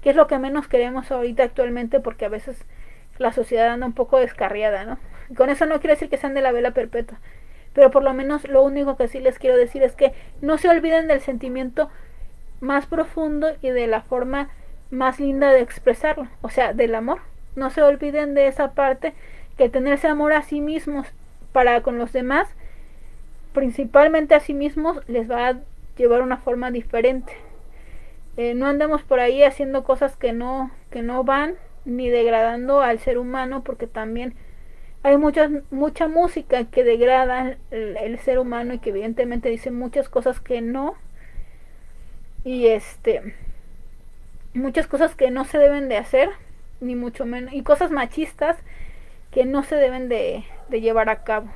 que es lo que menos queremos ahorita actualmente porque a veces la sociedad anda un poco descarriada, ¿no? Con eso no quiere decir que sean de la vela perpetua, pero por lo menos lo único que sí les quiero decir es que no se olviden del sentimiento más profundo y de la forma más linda de expresarlo, o sea, del amor. No se olviden de esa parte que tenerse amor a sí mismos para con los demás, principalmente a sí mismos, les va a llevar una forma diferente. Eh, no andemos por ahí haciendo cosas que no, que no van, ni degradando al ser humano, porque también hay mucha, música que degrada el, ser humano y que evidentemente dice muchas cosas que no. Y este muchas cosas que no se deben de hacer, ni mucho menos, y cosas machistas que no se deben de, de llevar a cabo.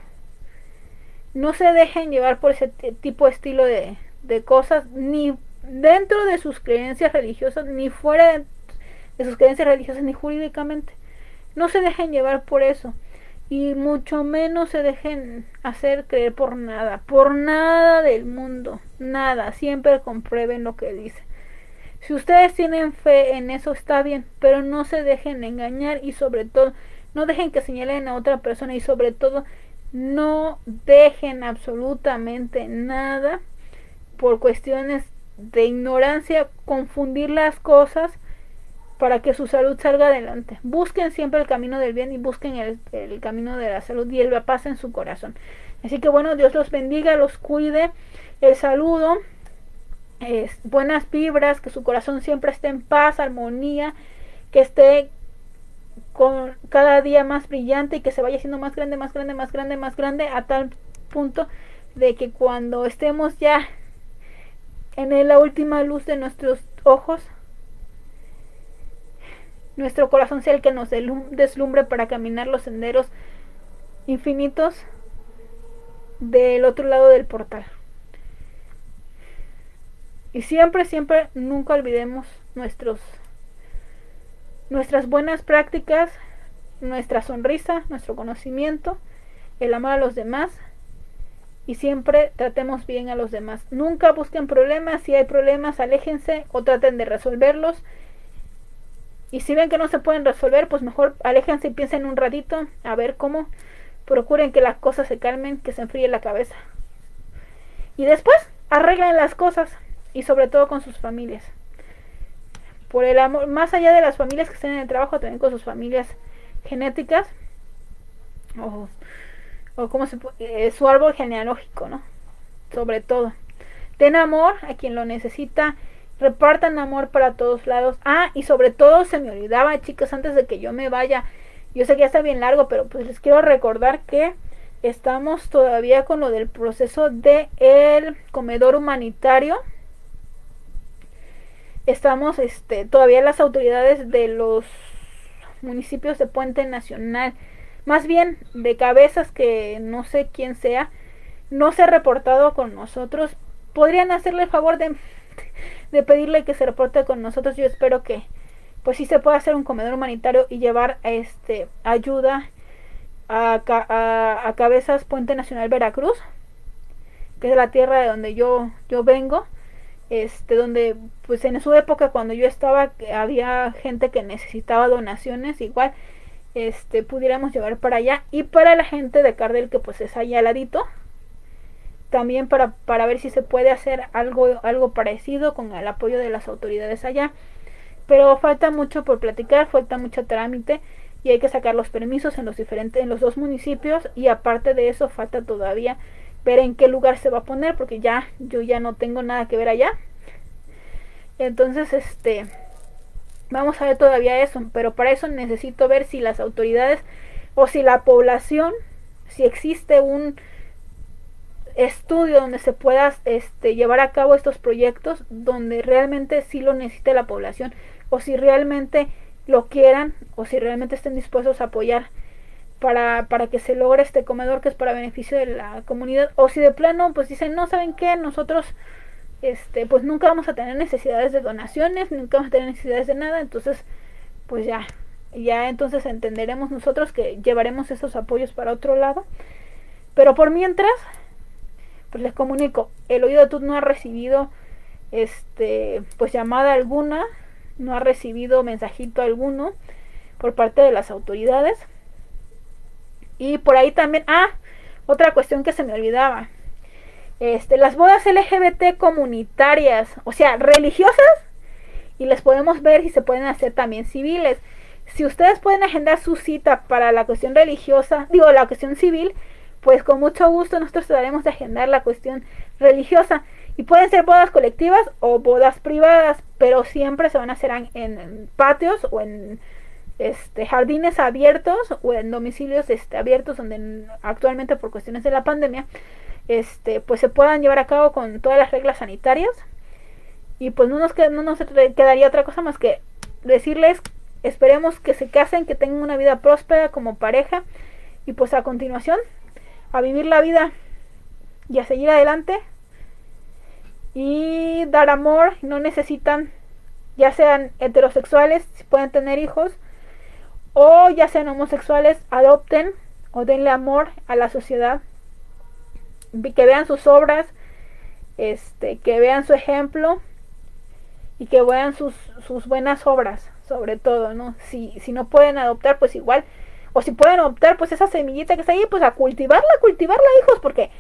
No se dejen llevar por ese tipo de estilo de, de cosas, ni dentro de sus creencias religiosas, ni fuera de, sus creencias religiosas, ni jurídicamente. No se dejen llevar por eso y mucho menos se dejen hacer creer por nada, por nada del mundo, nada, siempre comprueben lo que dice. Si ustedes tienen fe en eso está bien, pero no se dejen engañar y sobre todo no dejen que señalen a otra persona y sobre todo no dejen absolutamente nada por cuestiones de ignorancia confundir las cosas para que su salud salga adelante. Busquen siempre el camino del bien y busquen el, camino de la salud y el paz en su corazón. Así que bueno, Dios los bendiga, los cuide. El saludo, es buenas vibras, que su corazón siempre esté en paz, armonía, que esté con cada día más brillante y que se vaya haciendo más grande, más grande, más grande, más grande, a tal punto de que cuando estemos ya en la última luz de nuestros ojos, nuestro corazón sea el que nos deslumbre para caminar los senderos infinitos del otro lado del portal. Y siempre, siempre, nunca olvidemos nuestros, nuestras buenas prácticas, nuestra sonrisa, nuestro conocimiento, el amor a los demás y siempre tratemos bien a los demás. Nunca busquen problemas, si hay problemas, aléjense o traten de resolverlos y si ven que no se pueden resolver, pues mejor aléjense y piensen un ratito a ver cómo. Procuren que las cosas se calmen, que se enfríe la cabeza. Y después arreglen las cosas y sobre todo con sus familias. Por el amor, más allá de las familias que estén en el trabajo, también con sus familias genéticas o, o como se eh, su árbol genealógico, ¿no? Sobre todo. Ten amor a quien lo necesita repartan amor para todos lados. Ah, y sobre todo se me olvidaba, chicos, antes de que yo me vaya. Yo sé que ya está bien largo, pero pues les quiero recordar que estamos todavía con lo del proceso de el comedor humanitario. Estamos este todavía las autoridades de los municipios de Puente Nacional, más bien de cabezas que no sé quién sea, no se ha reportado con nosotros. Podrían hacerle el favor de, de pedirle que se reporte con nosotros. Yo espero que pues sí se pueda hacer un comedor humanitario y llevar este ayuda a, a, a Cabezas Puente Nacional Veracruz, que es la tierra de donde yo, yo vengo este donde pues en su época cuando yo estaba había gente que necesitaba donaciones igual este pudiéramos llevar para allá. Y para la gente de Cardel que pues es allá al ladito también para, para ver si se puede hacer algo algo parecido con el apoyo de las autoridades allá. Pero falta mucho por platicar falta mucho trámite y hay que sacar los permisos en los diferentes en los dos municipios. Y aparte de eso falta todavía ver en qué lugar se va a poner porque ya yo ya no tengo nada que ver allá. Entonces este vamos a ver todavía eso pero para eso necesito ver si las autoridades o si la población si existe un estudio donde se pueda este, llevar a cabo estos proyectos donde realmente sí lo necesite la población o si realmente lo quieran o si realmente estén dispuestos a apoyar para, para que se logre este comedor que es para beneficio de la comunidad o si de plano pues dicen no saben qué nosotros este pues nunca vamos a tener necesidades de donaciones nunca vamos a tener necesidades de nada entonces pues ya ya entonces entenderemos nosotros que llevaremos esos apoyos para otro lado pero por mientras pues les comunico el oído de Tut no ha recibido este pues llamada alguna no ha recibido mensajito alguno por parte de las autoridades y por ahí también, ah, otra cuestión que se me olvidaba. Este, las bodas LGBT comunitarias, o sea, religiosas, y les podemos ver si se pueden hacer también civiles. Si ustedes pueden agendar su cita para la cuestión religiosa, digo, la cuestión civil, pues con mucho gusto nosotros trataremos de agendar la cuestión religiosa. Y pueden ser bodas colectivas o bodas privadas, pero siempre se van a hacer en patios o en este, jardines abiertos o en domicilios este, abiertos donde actualmente por cuestiones de la pandemia este, pues se puedan llevar a cabo con todas las reglas sanitarias. Y pues no nos, no nos quedaría otra cosa más que decirles esperemos que se casen que tengan una vida próspera como pareja. Y pues a continuación a vivir la vida y a seguir adelante. Y dar amor no necesitan ya sean heterosexuales si pueden tener hijos o ya sean homosexuales, adopten o denle amor a la sociedad, que vean sus obras, este, que vean su ejemplo y que vean sus, sus buenas obras, sobre todo, ¿no? Si, si no pueden adoptar, pues igual, o si pueden adoptar, pues esa semillita que está ahí, pues a cultivarla, cultivarla, hijos, porque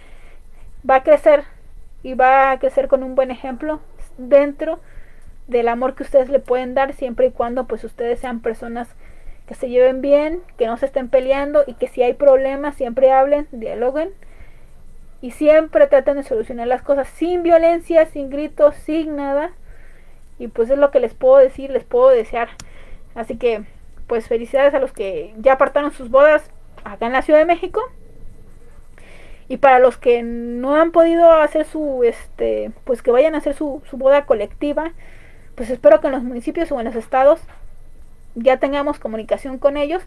va a crecer y va a crecer con un buen ejemplo dentro del amor que ustedes le pueden dar siempre y cuando pues ustedes sean personas que se lleven bien, que no se estén peleando y que si hay problemas siempre hablen, dialoguen y siempre traten de solucionar las cosas sin violencia, sin gritos, sin nada. Y pues es lo que les puedo decir, les puedo desear. Así que pues felicidades a los que ya apartaron sus bodas acá en la Ciudad de México. Y para los que no han podido hacer su, este, pues que vayan a hacer su, su boda colectiva, pues espero que en los municipios o en los estados ya tengamos comunicación con ellos,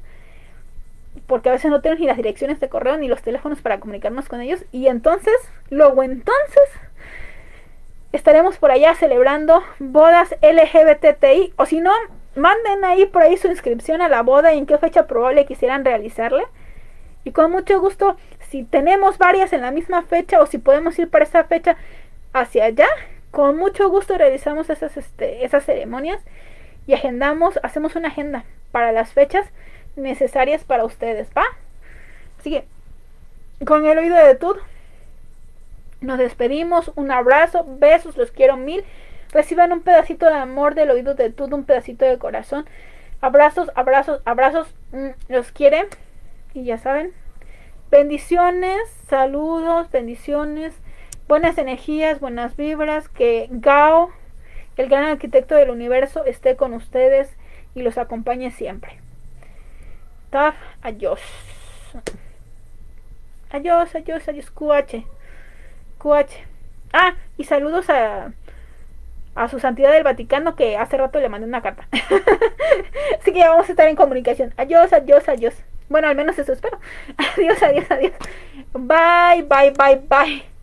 porque a veces no tenemos ni las direcciones de correo ni los teléfonos para comunicarnos con ellos, y entonces, luego entonces, estaremos por allá celebrando bodas LGBTI, o si no, manden ahí por ahí su inscripción a la boda y en qué fecha probable quisieran realizarla. Y con mucho gusto, si tenemos varias en la misma fecha o si podemos ir para esa fecha hacia allá, con mucho gusto realizamos esas, este, esas ceremonias y agendamos, hacemos una agenda para las fechas necesarias para ustedes, ¿va? Así que, con el oído de Tud, nos despedimos, un abrazo, besos, los quiero mil. Reciban un pedacito de amor del oído de Tud, un pedacito de corazón. Abrazos, abrazos, abrazos, mm, los quiere. Y ya saben, bendiciones, saludos, bendiciones, buenas energías, buenas vibras, que Gao el gran arquitecto del universo esté con ustedes y los acompañe siempre. Adiós. Adiós, adiós, adiós, QH. QH. Ah, y saludos a, a su santidad del Vaticano que hace rato le mandé una carta. (laughs) Así que ya vamos a estar en comunicación. Adiós, adiós, adiós. Bueno, al menos eso espero. (laughs) Adiós, adiós, adiós. Bye, bye, bye, bye.